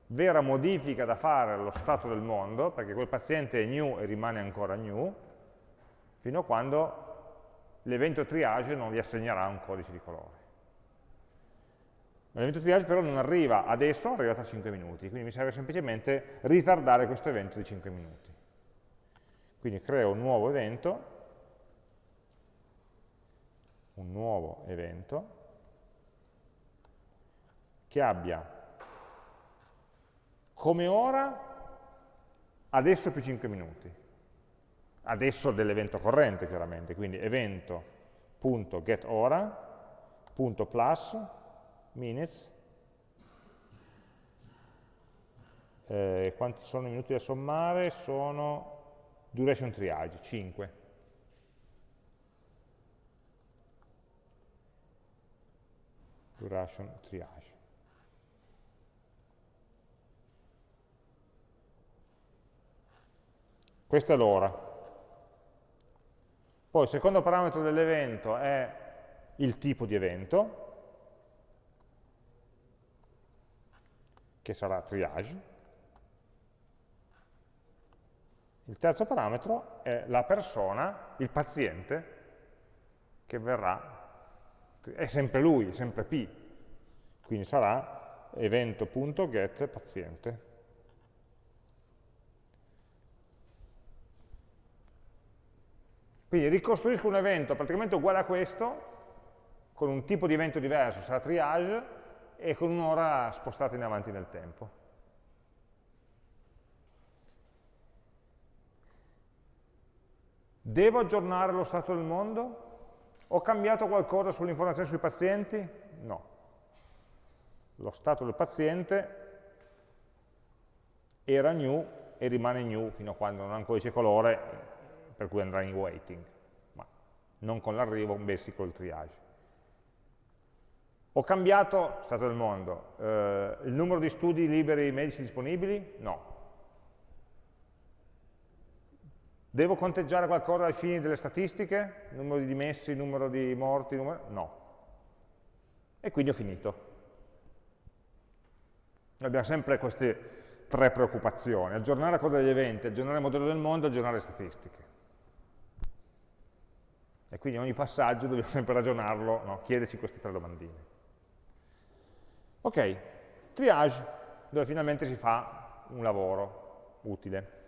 vera modifica da fare allo stato del mondo, perché quel paziente è new e rimane ancora new, fino a quando l'evento triage non gli assegnerà un codice di colore. L'evento triage però non arriva adesso, arriva tra 5 minuti, quindi mi serve semplicemente ritardare questo evento di 5 minuti. Quindi creo un nuovo evento, un nuovo evento che abbia come ora adesso più 5 minuti, adesso dell'evento corrente chiaramente, quindi evento.getOra.plus minutes. Eh, quanti sono i minuti da sommare? Sono duration triage, 5 duration triage. Questa è l'ora. Poi il secondo parametro dell'evento è il tipo di evento, che sarà triage. Il terzo parametro è la persona, il paziente, che verrà è sempre lui, sempre P, quindi sarà evento.get paziente. Quindi ricostruisco un evento praticamente uguale a questo, con un tipo di evento diverso, sarà triage, e con un'ora spostata in avanti nel tempo. Devo aggiornare lo stato del mondo? Ho cambiato qualcosa sull'informazione sui pazienti? No. Lo stato del paziente era new e rimane new fino a quando non ha un codice colore, per cui andrà in waiting, ma non con l'arrivo, bensì col triage. Ho cambiato, stato del mondo, eh, il numero di studi liberi medici disponibili? No. Devo conteggiare qualcosa ai fini delle statistiche? Numero di dimessi, numero di morti? Numero... No. E quindi ho finito. Abbiamo sempre queste tre preoccupazioni, aggiornare la coda degli eventi, aggiornare il modello del mondo, aggiornare le statistiche. E quindi ogni passaggio dobbiamo sempre ragionarlo, no? chiederci queste tre domandine. Ok, triage, dove finalmente si fa un lavoro utile.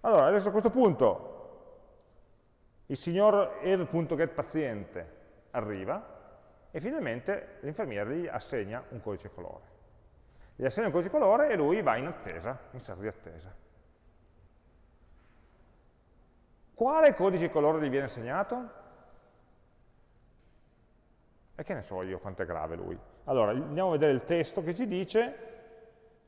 Allora, adesso a questo punto il signor ev.getPaziente arriva e finalmente l'infermiere gli assegna un codice colore. Gli assegna un codice colore e lui va in attesa, in stato di attesa. Quale codice colore gli viene assegnato? E che ne so io quanto è grave lui? Allora, andiamo a vedere il testo che ci dice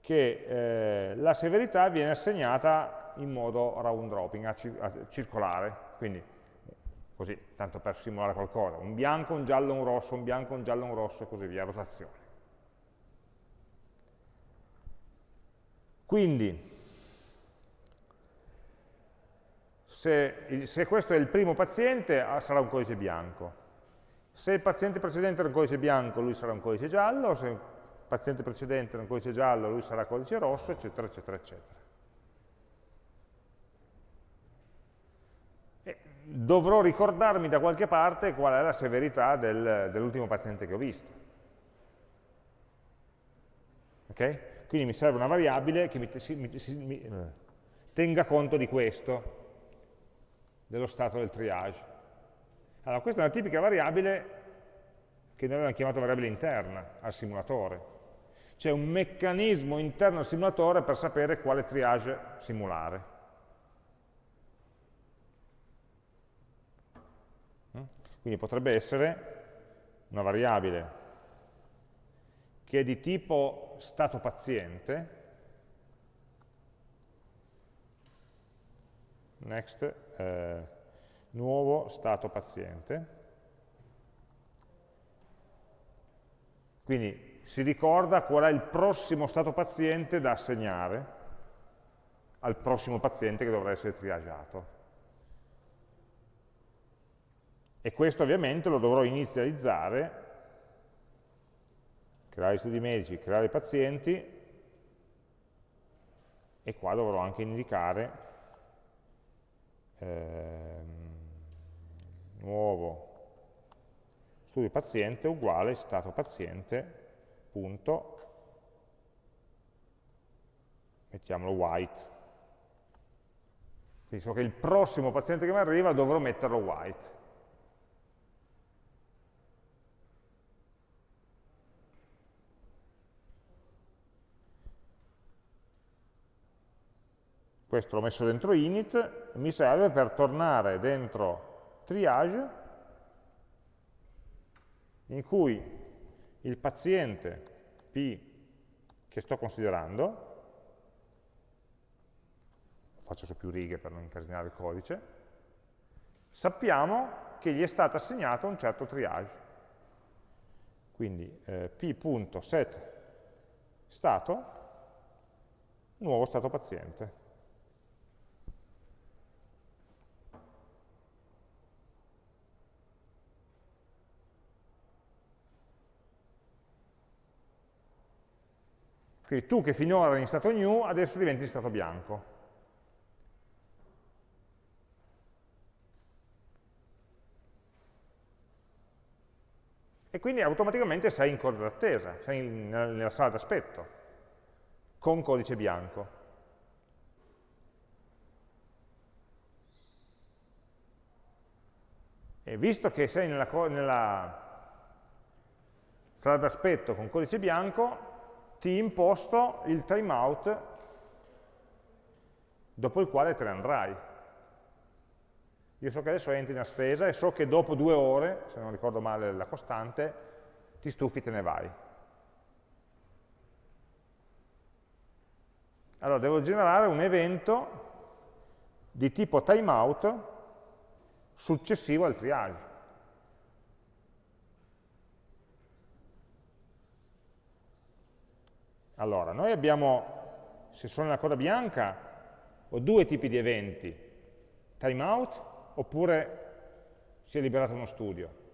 che eh, la severità viene assegnata in modo round dropping, a, a circolare, quindi così, tanto per simulare qualcosa, un bianco, un giallo, un rosso, un bianco, un giallo, un rosso e così via, rotazione. Quindi, se, se questo è il primo paziente, ah, sarà un codice bianco. Se il paziente precedente era un codice bianco, lui sarà un codice giallo, se paziente precedente era un codice giallo, lui sarà codice rosso, eccetera, eccetera, eccetera. E dovrò ricordarmi da qualche parte qual è la severità del, dell'ultimo paziente che ho visto. Ok? Quindi mi serve una variabile che mi, mi, mi, eh, tenga conto di questo, dello stato del triage. Allora, questa è una tipica variabile che noi abbiamo chiamato variabile interna al simulatore. C'è un meccanismo interno al simulatore per sapere quale triage simulare. Mm? Quindi potrebbe essere una variabile che è di tipo stato paziente, next, eh, nuovo stato paziente. Quindi si ricorda qual è il prossimo stato paziente da assegnare al prossimo paziente che dovrà essere triagiato. E questo ovviamente lo dovrò inizializzare, creare studi medici, creare pazienti, e qua dovrò anche indicare ehm, nuovo studio paziente uguale stato paziente punto mettiamolo white. Quindi so che il prossimo paziente che mi arriva dovrò metterlo white. Questo l'ho messo dentro init, mi serve per tornare dentro triage, in cui il paziente P che sto considerando, faccio su più righe per non incasinare il codice, sappiamo che gli è stato assegnato un certo triage. Quindi eh, p.set stato, nuovo stato paziente. Quindi tu che finora eri in stato new, adesso diventi in stato bianco. E quindi automaticamente sei in coda d'attesa, sei in, nella sala d'aspetto, con codice bianco. E visto che sei nella, nella sala d'aspetto con codice bianco, ti imposto il timeout dopo il quale te ne andrai. Io so che adesso entri in spesa e so che dopo due ore, se non ricordo male la costante, ti stufi e te ne vai. Allora, devo generare un evento di tipo timeout successivo al triage. Allora, noi abbiamo, se sono nella coda bianca, ho due tipi di eventi, timeout oppure si è liberato uno studio.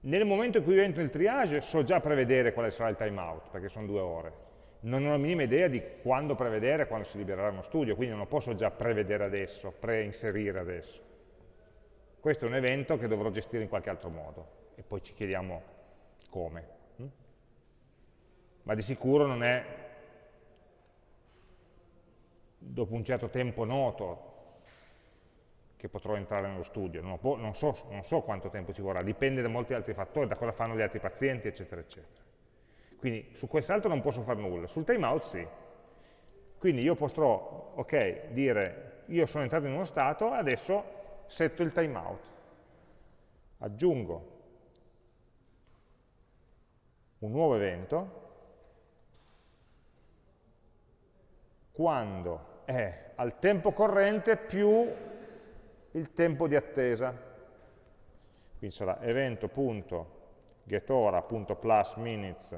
Nel momento in cui io entro il triage so già prevedere quale sarà il timeout, perché sono due ore. Non ho la minima idea di quando prevedere quando si libererà uno studio, quindi non lo posso già prevedere adesso, preinserire adesso. Questo è un evento che dovrò gestire in qualche altro modo e poi ci chiediamo come ma di sicuro non è dopo un certo tempo noto che potrò entrare nello studio, non, non, so, non, so, quanto tempo ci vorrà, dipende da molti altri fattori, da cosa fanno gli altri pazienti, eccetera, eccetera. Quindi su quest'altro non posso fare nulla, sul timeout sì. Quindi io potrò, ok, dire io sono entrato in uno stato, adesso setto il timeout, aggiungo un nuovo evento quando è al tempo corrente più il tempo di attesa. Quindi sarà evento.getOra.plus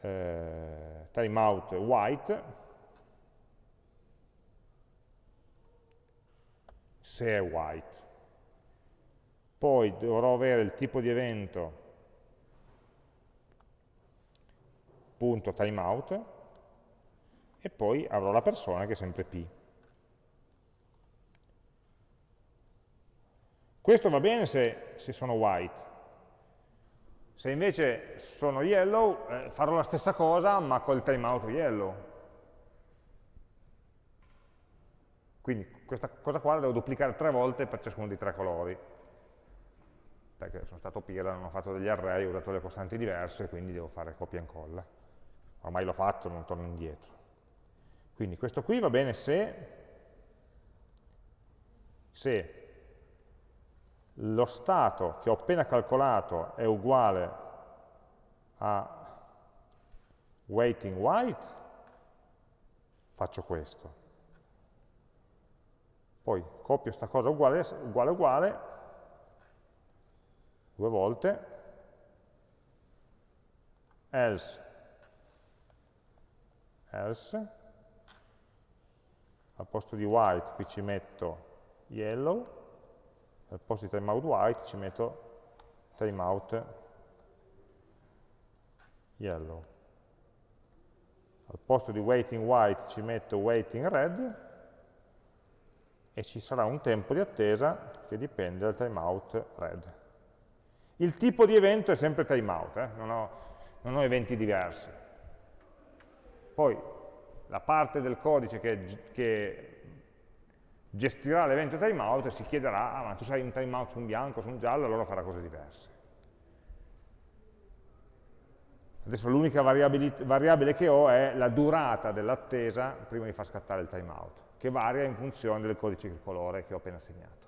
eh, timeout white se è white. Poi dovrò avere il tipo di evento punto timeout e poi avrò la persona che è sempre p. Questo va bene se, se sono white. Se invece sono yellow, eh, farò la stessa cosa ma col timeout yellow. Quindi questa cosa qua la devo duplicare tre volte per ciascuno dei tre colori. Perché sono stato pira, non ho fatto degli array, ho usato delle costanti diverse, quindi devo fare copia e incolla. Ormai l'ho fatto, non torno indietro. Quindi questo qui va bene se, se lo stato che ho appena calcolato è uguale a waiting white, faccio questo. Poi copio questa cosa uguale, uguale, uguale, due volte, else, else, al posto di white qui ci metto yellow, al posto di timeout white ci metto timeout yellow. Al posto di waiting white ci metto waiting red e ci sarà un tempo di attesa che dipende dal timeout red. Il tipo di evento è sempre timeout, eh? non, ho, non ho eventi diversi. Poi la parte del codice che, che gestirà l'evento timeout si chiederà, ah, ma tu sai un timeout su un bianco, su un giallo, allora farà cose diverse. Adesso l'unica variabile che ho è la durata dell'attesa prima di far scattare il timeout, che varia in funzione del codice colore che ho appena segnato.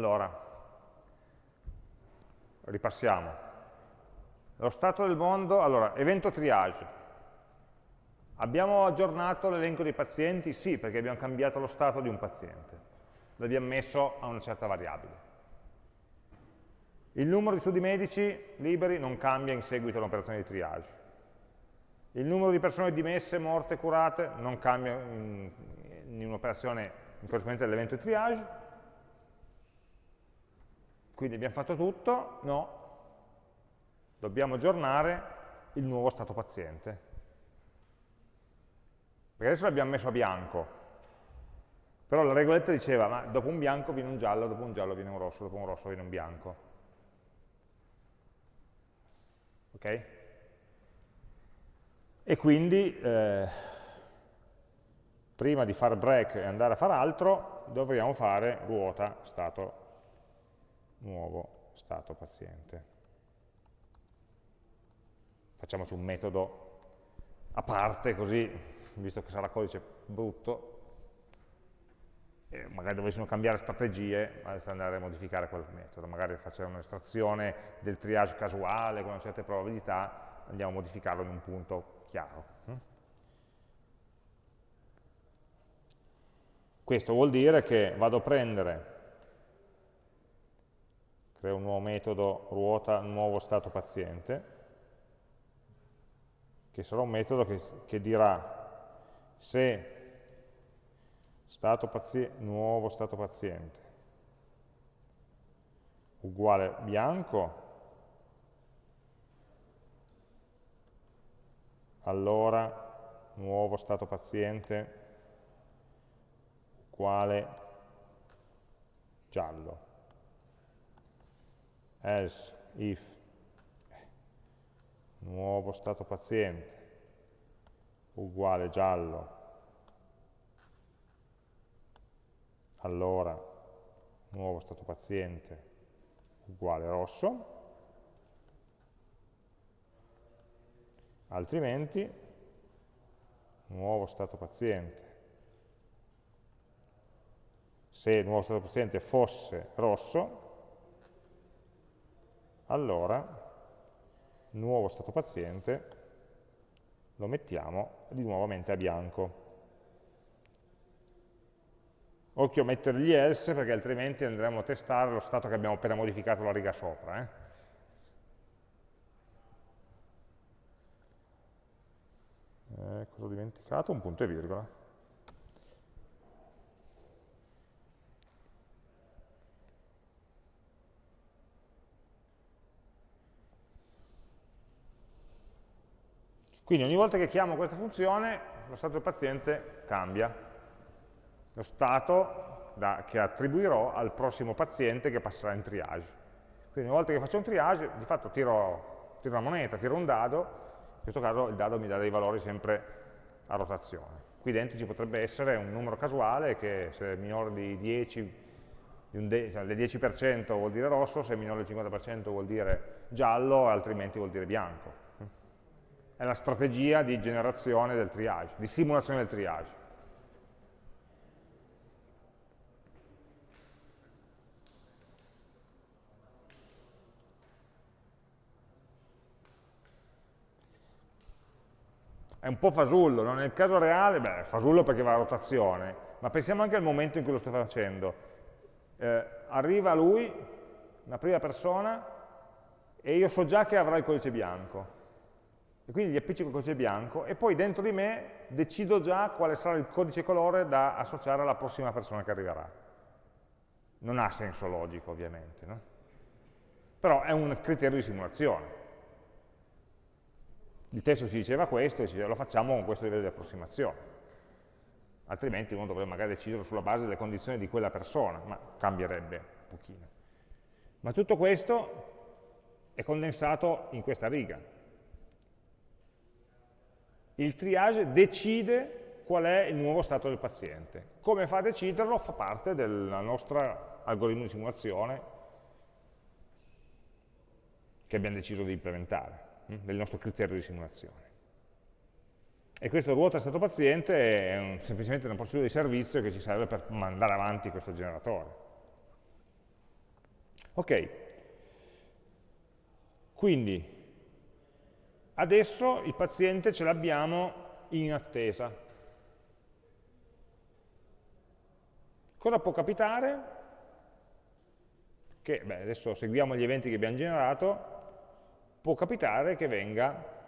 Allora, ripassiamo. Lo stato del mondo, allora, evento triage. Abbiamo aggiornato l'elenco dei pazienti? Sì, perché abbiamo cambiato lo stato di un paziente. L'abbiamo messo a una certa variabile. Il numero di studi medici liberi non cambia in seguito all'operazione di triage. Il numero di persone dimesse, morte, curate non cambia in, in un'operazione in corrispondenza all'evento di triage. Quindi abbiamo fatto tutto? No. Dobbiamo aggiornare il nuovo stato paziente. Perché adesso l'abbiamo messo a bianco. Però la regoletta diceva, ma dopo un bianco viene un giallo, dopo un giallo viene un rosso, dopo un rosso viene un bianco. Ok? E quindi, eh, prima di fare break e andare a fare altro, dovremmo fare ruota stato nuovo stato paziente. Facciamoci un metodo a parte così, visto che sarà codice brutto, e magari dovessimo cambiare strategie, adesso andare a modificare quel metodo, magari facciamo un'estrazione del triage casuale con una certa probabilità, andiamo a modificarlo in un punto chiaro. Hm? Questo vuol dire che vado a prendere creo un nuovo metodo ruota nuovo stato paziente, che sarà un metodo che, che dirà se stato paziente, nuovo stato paziente uguale bianco, allora nuovo stato paziente uguale giallo else if nuovo stato paziente uguale giallo. Allora nuovo stato paziente uguale rosso, altrimenti nuovo stato paziente. Se il nuovo stato paziente fosse rosso allora nuovo stato paziente lo mettiamo di nuovamente a bianco occhio a mettere gli else perché altrimenti andremo a testare lo stato che abbiamo appena modificato la riga sopra eh? eh, cosa ho dimenticato? Un punto e virgola. Quindi ogni volta che chiamo questa funzione, lo stato del paziente cambia. Lo stato da, che attribuirò al prossimo paziente che passerà in triage. Quindi ogni volta che faccio un triage, di fatto tiro, tiro una moneta, tiro un dado, in questo caso il dado mi dà dei valori sempre a rotazione. Qui dentro ci potrebbe essere un numero casuale che se è minore di 10, di cioè del 10% vuol dire rosso, se è minore del 50% vuol dire giallo, altrimenti vuol dire bianco. È la strategia di generazione del triage, di simulazione del triage. è un po' fasullo, no? nel caso reale, beh, fasullo perché va a rotazione, ma pensiamo anche al momento in cui lo sto facendo. Eh, arriva lui, una prima persona, e io so già che avrà il codice bianco. E quindi gli appiccico il codice bianco e poi dentro di me decido già quale sarà il codice colore da associare alla prossima persona che arriverà. Non ha senso logico, ovviamente. No? Però è un criterio di simulazione il testo ci diceva questo e ci diceva lo facciamo con questo livello di approssimazione. Altrimenti uno dovrebbe magari decidere sulla base delle condizioni di quella persona, ma cambierebbe un pochino. Ma tutto questo è condensato in questa riga. Il triage decide qual è il nuovo stato del paziente. Come fa a deciderlo? Fa parte del nostro algoritmo di simulazione che abbiamo deciso di implementare. Mm, del nostro criterio di simulazione. E questo ruota stato paziente è un, semplicemente una procedura di servizio che ci serve per mandare avanti questo generatore. Ok, quindi adesso il paziente ce l'abbiamo in attesa. Cosa può capitare? Che, beh, adesso seguiamo gli eventi che abbiamo generato, può capitare che venga,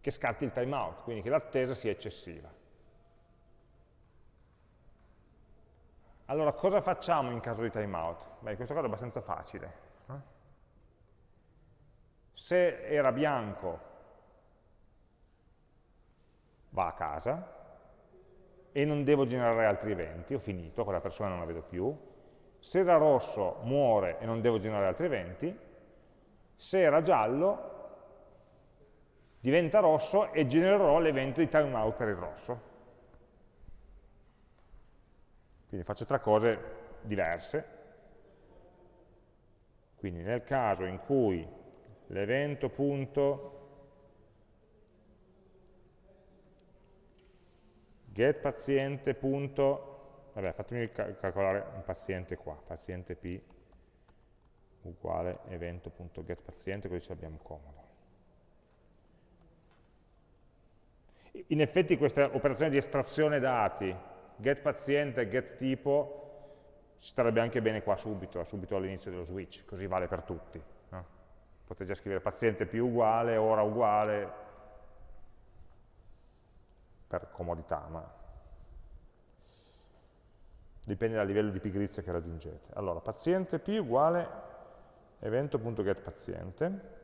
che scatti il timeout, quindi che l'attesa sia eccessiva. Allora, cosa facciamo in caso di timeout? Beh, in questo caso è abbastanza facile. Se era bianco, va a casa e non devo generare altri eventi, ho finito, quella persona non la vedo più, se era rosso muore e non devo generare altri eventi, se era giallo diventa rosso e genererò l'evento di timeout per il rosso. Quindi faccio tre cose diverse. Quindi nel caso in cui l'evento punto get paziente punto vabbè fatemi calcolare un paziente qua, paziente P uguale evento.getPaziente, così ci abbiamo comodo. In effetti questa operazione di estrazione dati, getPaziente e getTipo, ci starebbe anche bene qua subito, subito all'inizio dello switch, così vale per tutti. Potete già scrivere paziente più uguale, ora uguale, per comodità, ma dipende dal livello di pigrizia che raggiungete. Allora, paziente P uguale evento.getPaziente.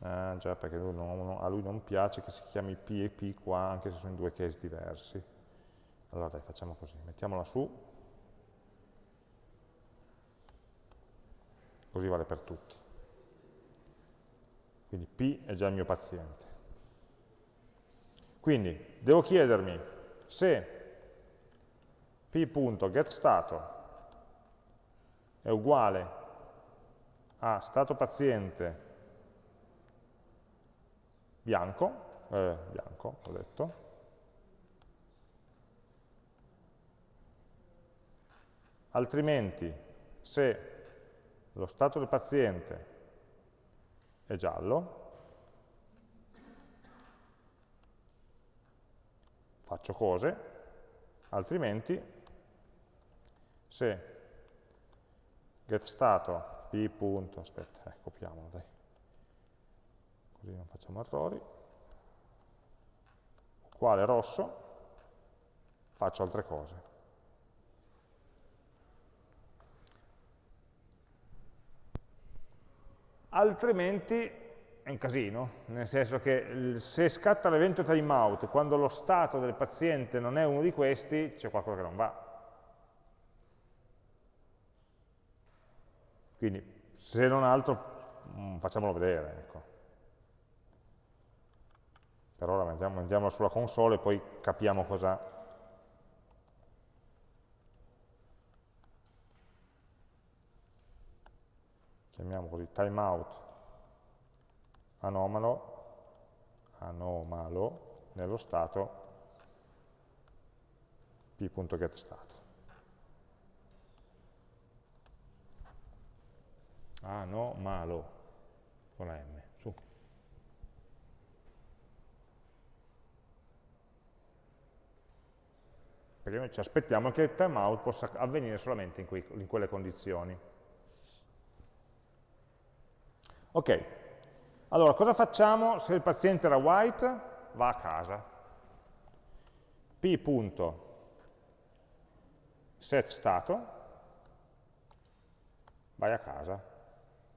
Ah, già, perché lui non, a lui non piace che si chiami P e P qua, anche se sono due case diversi. Allora dai, facciamo così, mettiamola su, così vale per tutti. Quindi P è già il mio paziente. Quindi devo chiedermi se p.getStato è uguale a stato paziente bianco, eh, bianco ho detto, altrimenti se lo stato del paziente è giallo, faccio cose, altrimenti se getStato p. Aspetta, eh, copiamolo dai, così non facciamo errori, uguale rosso, faccio altre cose. Altrimenti è un casino, nel senso che se scatta l'evento timeout quando lo stato del paziente non è uno di questi, c'è qualcosa che non va. Quindi, se non altro, mm, facciamolo vedere. Ecco. Per ora mandiamo, mandiamolo sulla console e poi capiamo cosa chiamiamo così timeout anomalo, anomalo nello stato p.getStato. Anomalo con la M, su. Perché noi ci aspettiamo che il timeout possa avvenire solamente in, quei, in quelle condizioni. Ok, allora cosa facciamo se il paziente era white? Va a casa. p.set stato, vai a casa,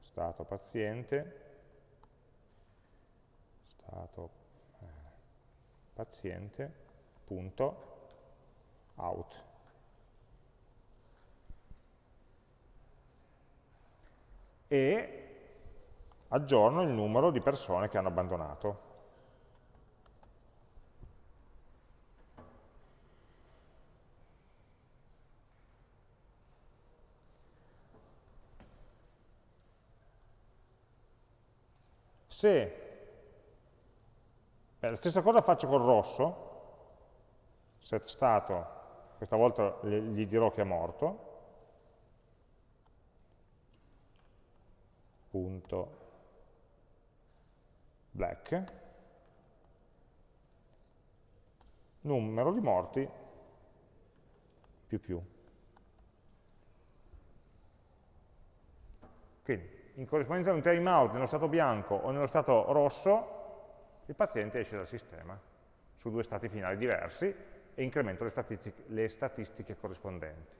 stato paziente, stato eh, paziente, punto, out. E aggiorno il numero di persone che hanno abbandonato. Se eh, la stessa cosa faccio col rosso, set stato, questa volta gli dirò che è morto, punto black, numero di morti più più. Quindi, in corrispondenza a un timeout nello stato bianco o nello stato rosso, il paziente esce dal sistema su due stati finali diversi e incremento le statistiche, le statistiche corrispondenti.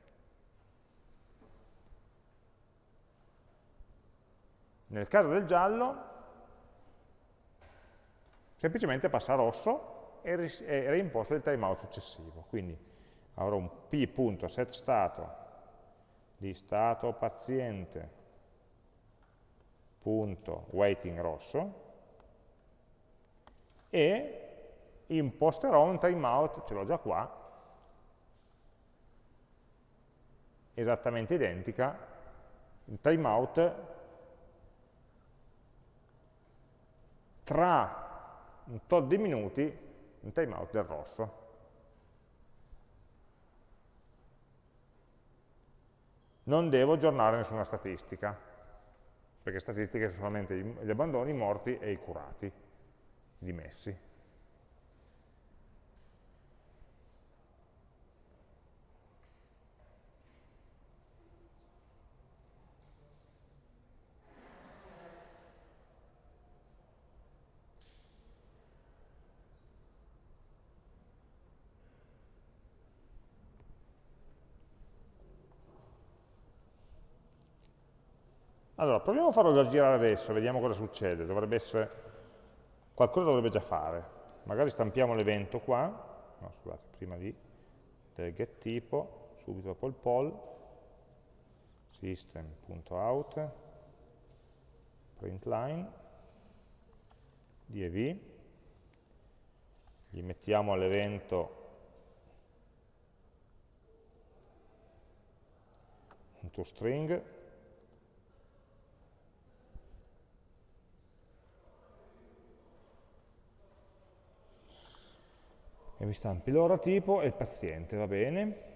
Nel caso del giallo, semplicemente passa rosso e, reimposta il timeout successivo. Quindi avrò un p.setStato di stato paziente punto waiting rosso e imposterò un timeout, ce l'ho già qua, esattamente identica, il timeout tra un tot di minuti un timeout del rosso. Non devo aggiornare nessuna statistica, perché statistiche sono solamente gli abbandoni, i morti e i curati, i dimessi. Allora, proviamo a farlo girare adesso, vediamo cosa succede. Dovrebbe essere, qualcosa dovrebbe già fare. Magari stampiamo l'evento qua, no scusate, prima di del get tipo, subito dopo il poll, system.out, println, div, gli mettiamo all'evento un toString e mi stampi l'ora tipo e il paziente, va bene.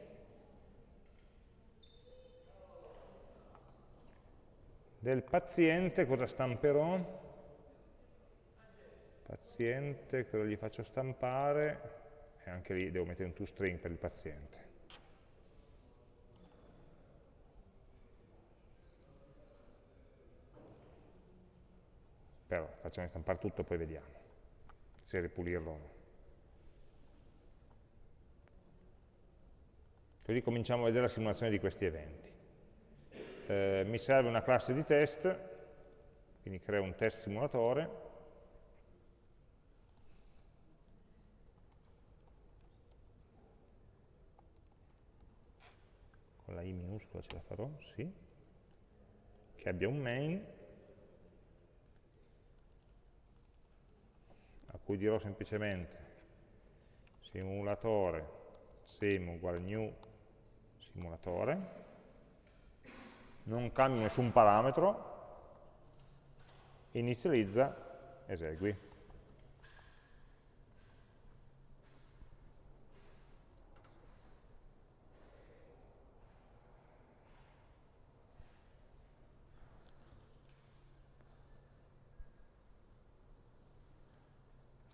Del paziente cosa stamperò? Paziente, cosa gli faccio stampare? E anche lì devo mettere un toString per il paziente. Però facciamo stampare tutto e poi vediamo se ripulirlo o no. Così cominciamo a vedere la simulazione di questi eventi. Eh, mi serve una classe di test, quindi creo un test simulatore, con la i minuscola ce la farò, sì, che abbia un main, a cui dirò semplicemente simulatore sim uguale new simulatore, non cambio nessun parametro, inizializza, esegui.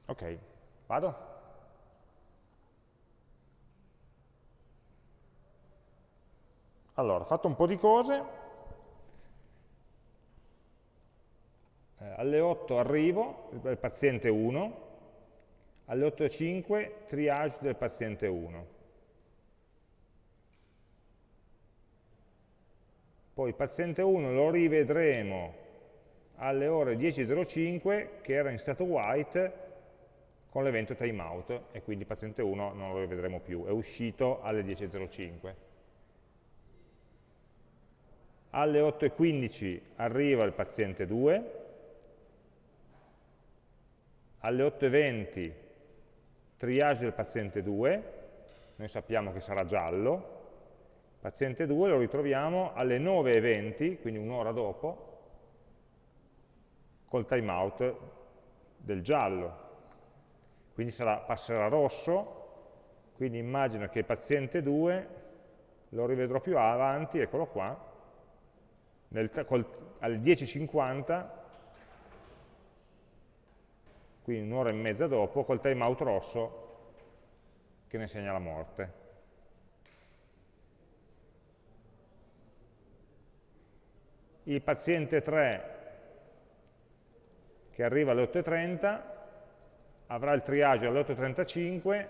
Ok, vado? Allora, fatto un po' di cose, eh, alle 8 arrivo, il paziente 1, alle 8 e 5 triage del paziente 1. Poi paziente 1 lo rivedremo alle ore 10.05 che era in stato white con l'evento timeout e quindi paziente 1 non lo rivedremo più, è uscito alle 10.05 alle 8.15 arriva il paziente 2, alle 8.20 triage del paziente 2, noi sappiamo che sarà giallo, paziente 2 lo ritroviamo alle 9.20, quindi un'ora dopo, col timeout del giallo. Quindi sarà, passerà rosso, quindi immagino che il paziente 2 lo rivedrò più avanti, eccolo qua, nel, col, alle 10.50, quindi un'ora e mezza dopo, col timeout rosso che ne segna la morte. Il paziente 3 che arriva alle 8.30 avrà il triage alle 8.35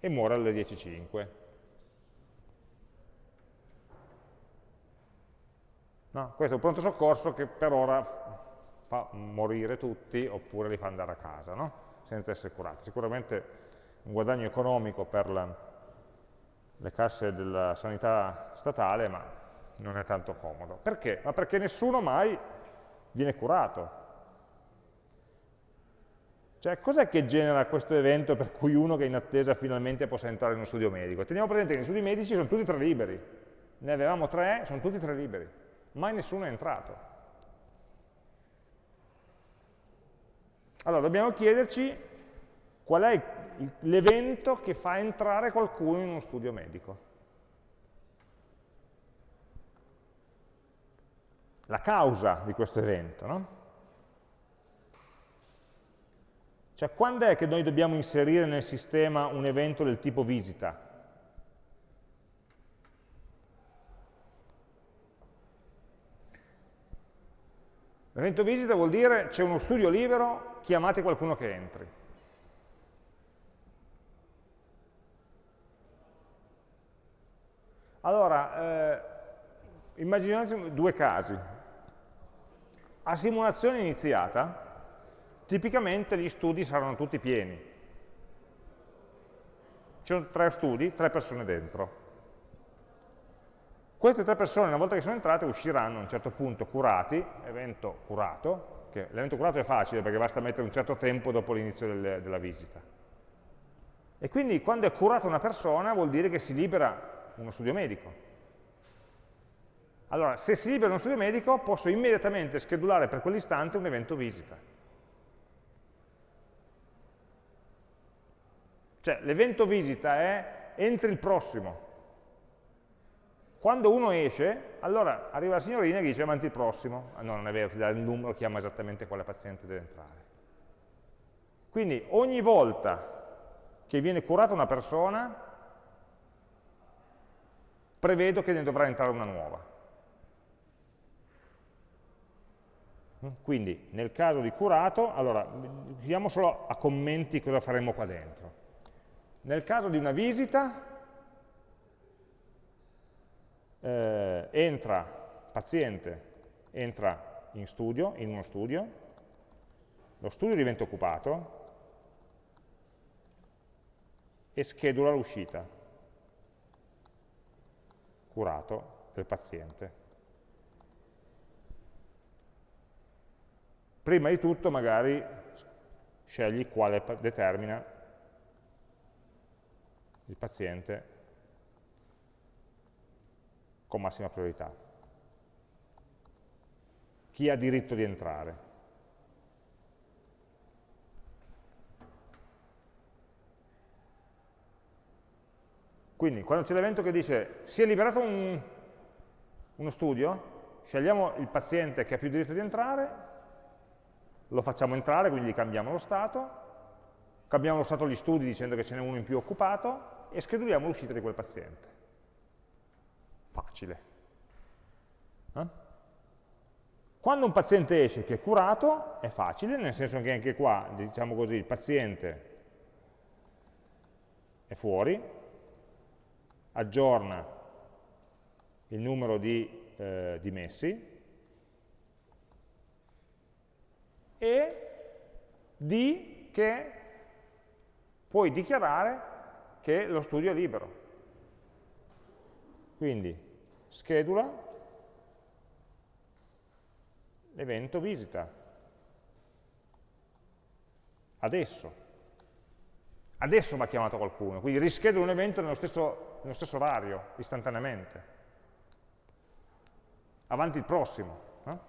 e muore alle 10.05. No? Questo è un pronto soccorso che per ora fa morire tutti oppure li fa andare a casa, no? senza essere curati. Sicuramente un guadagno economico per la, le casse della sanità statale, ma non è tanto comodo. Perché? Ma perché nessuno mai viene curato. Cioè, cos'è che genera questo evento per cui uno che è in attesa finalmente possa entrare in uno studio medico? Teniamo presente che gli studi medici sono tutti tre liberi. Ne avevamo tre, sono tutti tre liberi mai nessuno è entrato. Allora dobbiamo chiederci qual è l'evento che fa entrare qualcuno in uno studio medico. La causa di questo evento, no? Cioè, quando è che noi dobbiamo inserire nel sistema un evento del tipo visita? Evento visita vuol dire c'è uno studio libero, chiamate qualcuno che entri. Allora, eh, immaginiamo due casi. A simulazione iniziata, tipicamente gli studi saranno tutti pieni. Ci sono tre studi, tre persone dentro. Queste tre persone, una volta che sono entrate, usciranno a un certo punto curati, evento curato, che l'evento curato è facile perché basta mettere un certo tempo dopo l'inizio del, della visita. E quindi quando è curata una persona vuol dire che si libera uno studio medico. Allora, se si libera uno studio medico, posso immediatamente schedulare per quell'istante un evento visita. Cioè, l'evento visita è entri il prossimo. Quando uno esce, allora arriva la signorina e dice avanti il prossimo. Ah, no, non è vero, ti dà il numero, chiama esattamente quale paziente deve entrare. Quindi ogni volta che viene curata una persona, prevedo che ne dovrà entrare una nuova. Quindi nel caso di curato, allora, vediamo solo a commenti cosa faremo qua dentro. Nel caso di una visita, eh, entra, paziente entra in studio, in uno studio, lo studio diventa occupato e schedula l'uscita, curato del paziente. Prima di tutto magari scegli quale determina il paziente con massima priorità. Chi ha diritto di entrare? Quindi quando c'è l'evento che dice si è liberato un, uno studio, scegliamo il paziente che ha più diritto di entrare, lo facciamo entrare, quindi gli cambiamo lo stato, cambiamo lo stato agli studi dicendo che ce n'è uno in più occupato e scheduliamo l'uscita di quel paziente. Facile. Eh? Quando un paziente esce che è curato, è facile, nel senso che anche qua, diciamo così, il paziente è fuori, aggiorna il numero di eh, dimessi e di che puoi dichiarare che lo studio è libero. Quindi schedula l'evento visita. Adesso. Adesso ha chiamato qualcuno, quindi rischedula un evento nello stesso, nello stesso orario, istantaneamente. Avanti il prossimo. No?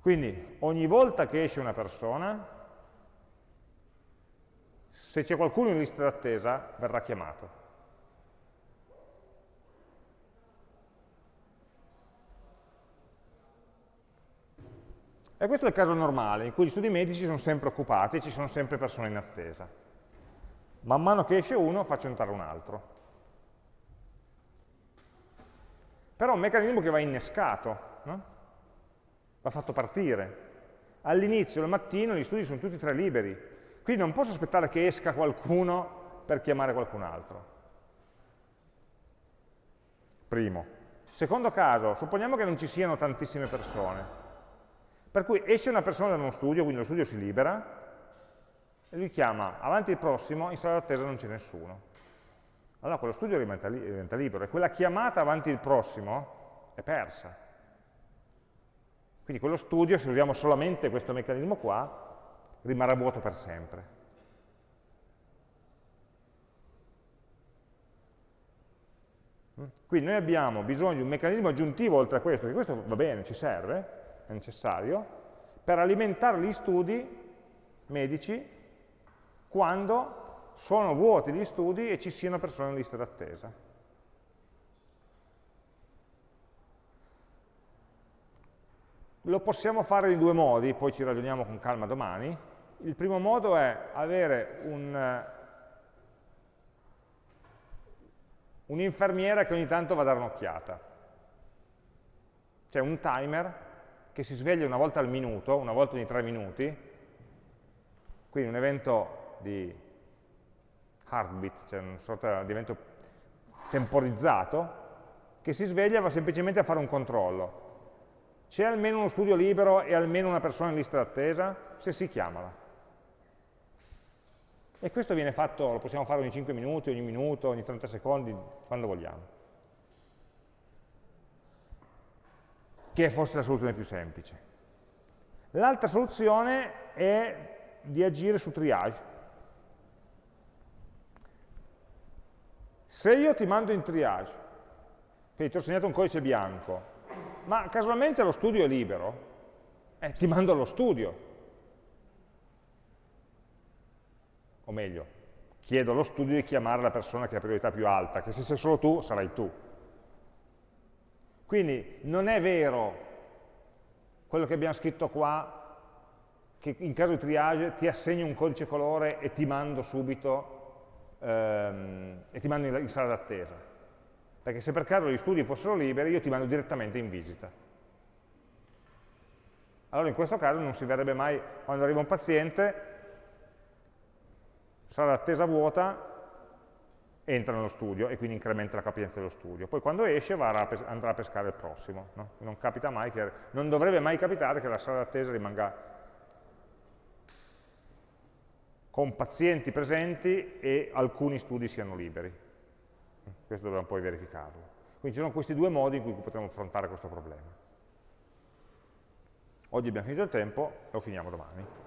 Quindi ogni volta che esce una persona, se c'è qualcuno in lista d'attesa, verrà chiamato. E questo è il caso normale, in cui gli studi medici sono sempre occupati e ci sono sempre persone in attesa. Man mano che esce uno, faccio entrare un altro. Però è un meccanismo che va innescato, no? va fatto partire. All'inizio, al mattino, gli studi sono tutti e tre liberi, quindi non posso aspettare che esca qualcuno per chiamare qualcun altro. Primo. Secondo caso, supponiamo che non ci siano tantissime persone. Per cui esce una persona da uno studio, quindi lo studio si libera, e lui chiama avanti il prossimo, in sala d'attesa non c'è nessuno. Allora quello studio diventa, li diventa libero e quella chiamata avanti il prossimo è persa. Quindi quello studio, se usiamo solamente questo meccanismo qua, rimarrà vuoto per sempre. Quindi noi abbiamo bisogno di un meccanismo aggiuntivo oltre a questo, che questo va bene, ci serve, è necessario, per alimentare gli studi medici quando sono vuoti gli studi e ci siano persone in lista d'attesa. Lo possiamo fare in due modi, poi ci ragioniamo con calma domani. Il primo modo è avere un'infermiera un che ogni tanto va a dare un'occhiata. C'è un timer che si sveglia una volta al minuto, una volta ogni tre minuti, quindi un evento di heartbeat, cioè una sorta di evento temporizzato, che si sveglia va semplicemente a fare un controllo. C'è almeno uno studio libero e almeno una persona in lista d'attesa? Se si chiamala. E questo viene fatto, lo possiamo fare ogni 5 minuti, ogni minuto, ogni 30 secondi, quando vogliamo. Che è forse la soluzione più semplice. L'altra soluzione è di agire su triage. Se io ti mando in triage, quindi ti ho segnato un codice bianco, ma casualmente lo studio è libero, eh, ti mando allo studio. O meglio, chiedo allo studio di chiamare la persona che ha priorità più alta, che se sei solo tu, sarai tu. Quindi non è vero quello che abbiamo scritto qua, che in caso di triage ti assegno un codice colore e ti mando subito, ehm, e ti mando in, in sala d'attesa. Perché se per caso gli studi fossero liberi, io ti mando direttamente in visita. Allora in questo caso non si verrebbe mai, quando arriva un paziente, sala d'attesa vuota, entra nello studio e quindi incrementa la capienza dello studio. Poi quando esce andrà a pescare il prossimo. No? Non, che, non dovrebbe mai capitare che la sala d'attesa rimanga con pazienti presenti e alcuni studi siano liberi. Questo dobbiamo poi verificarlo. Quindi ci sono questi due modi in cui potremo affrontare questo problema. Oggi abbiamo finito il tempo, lo finiamo domani.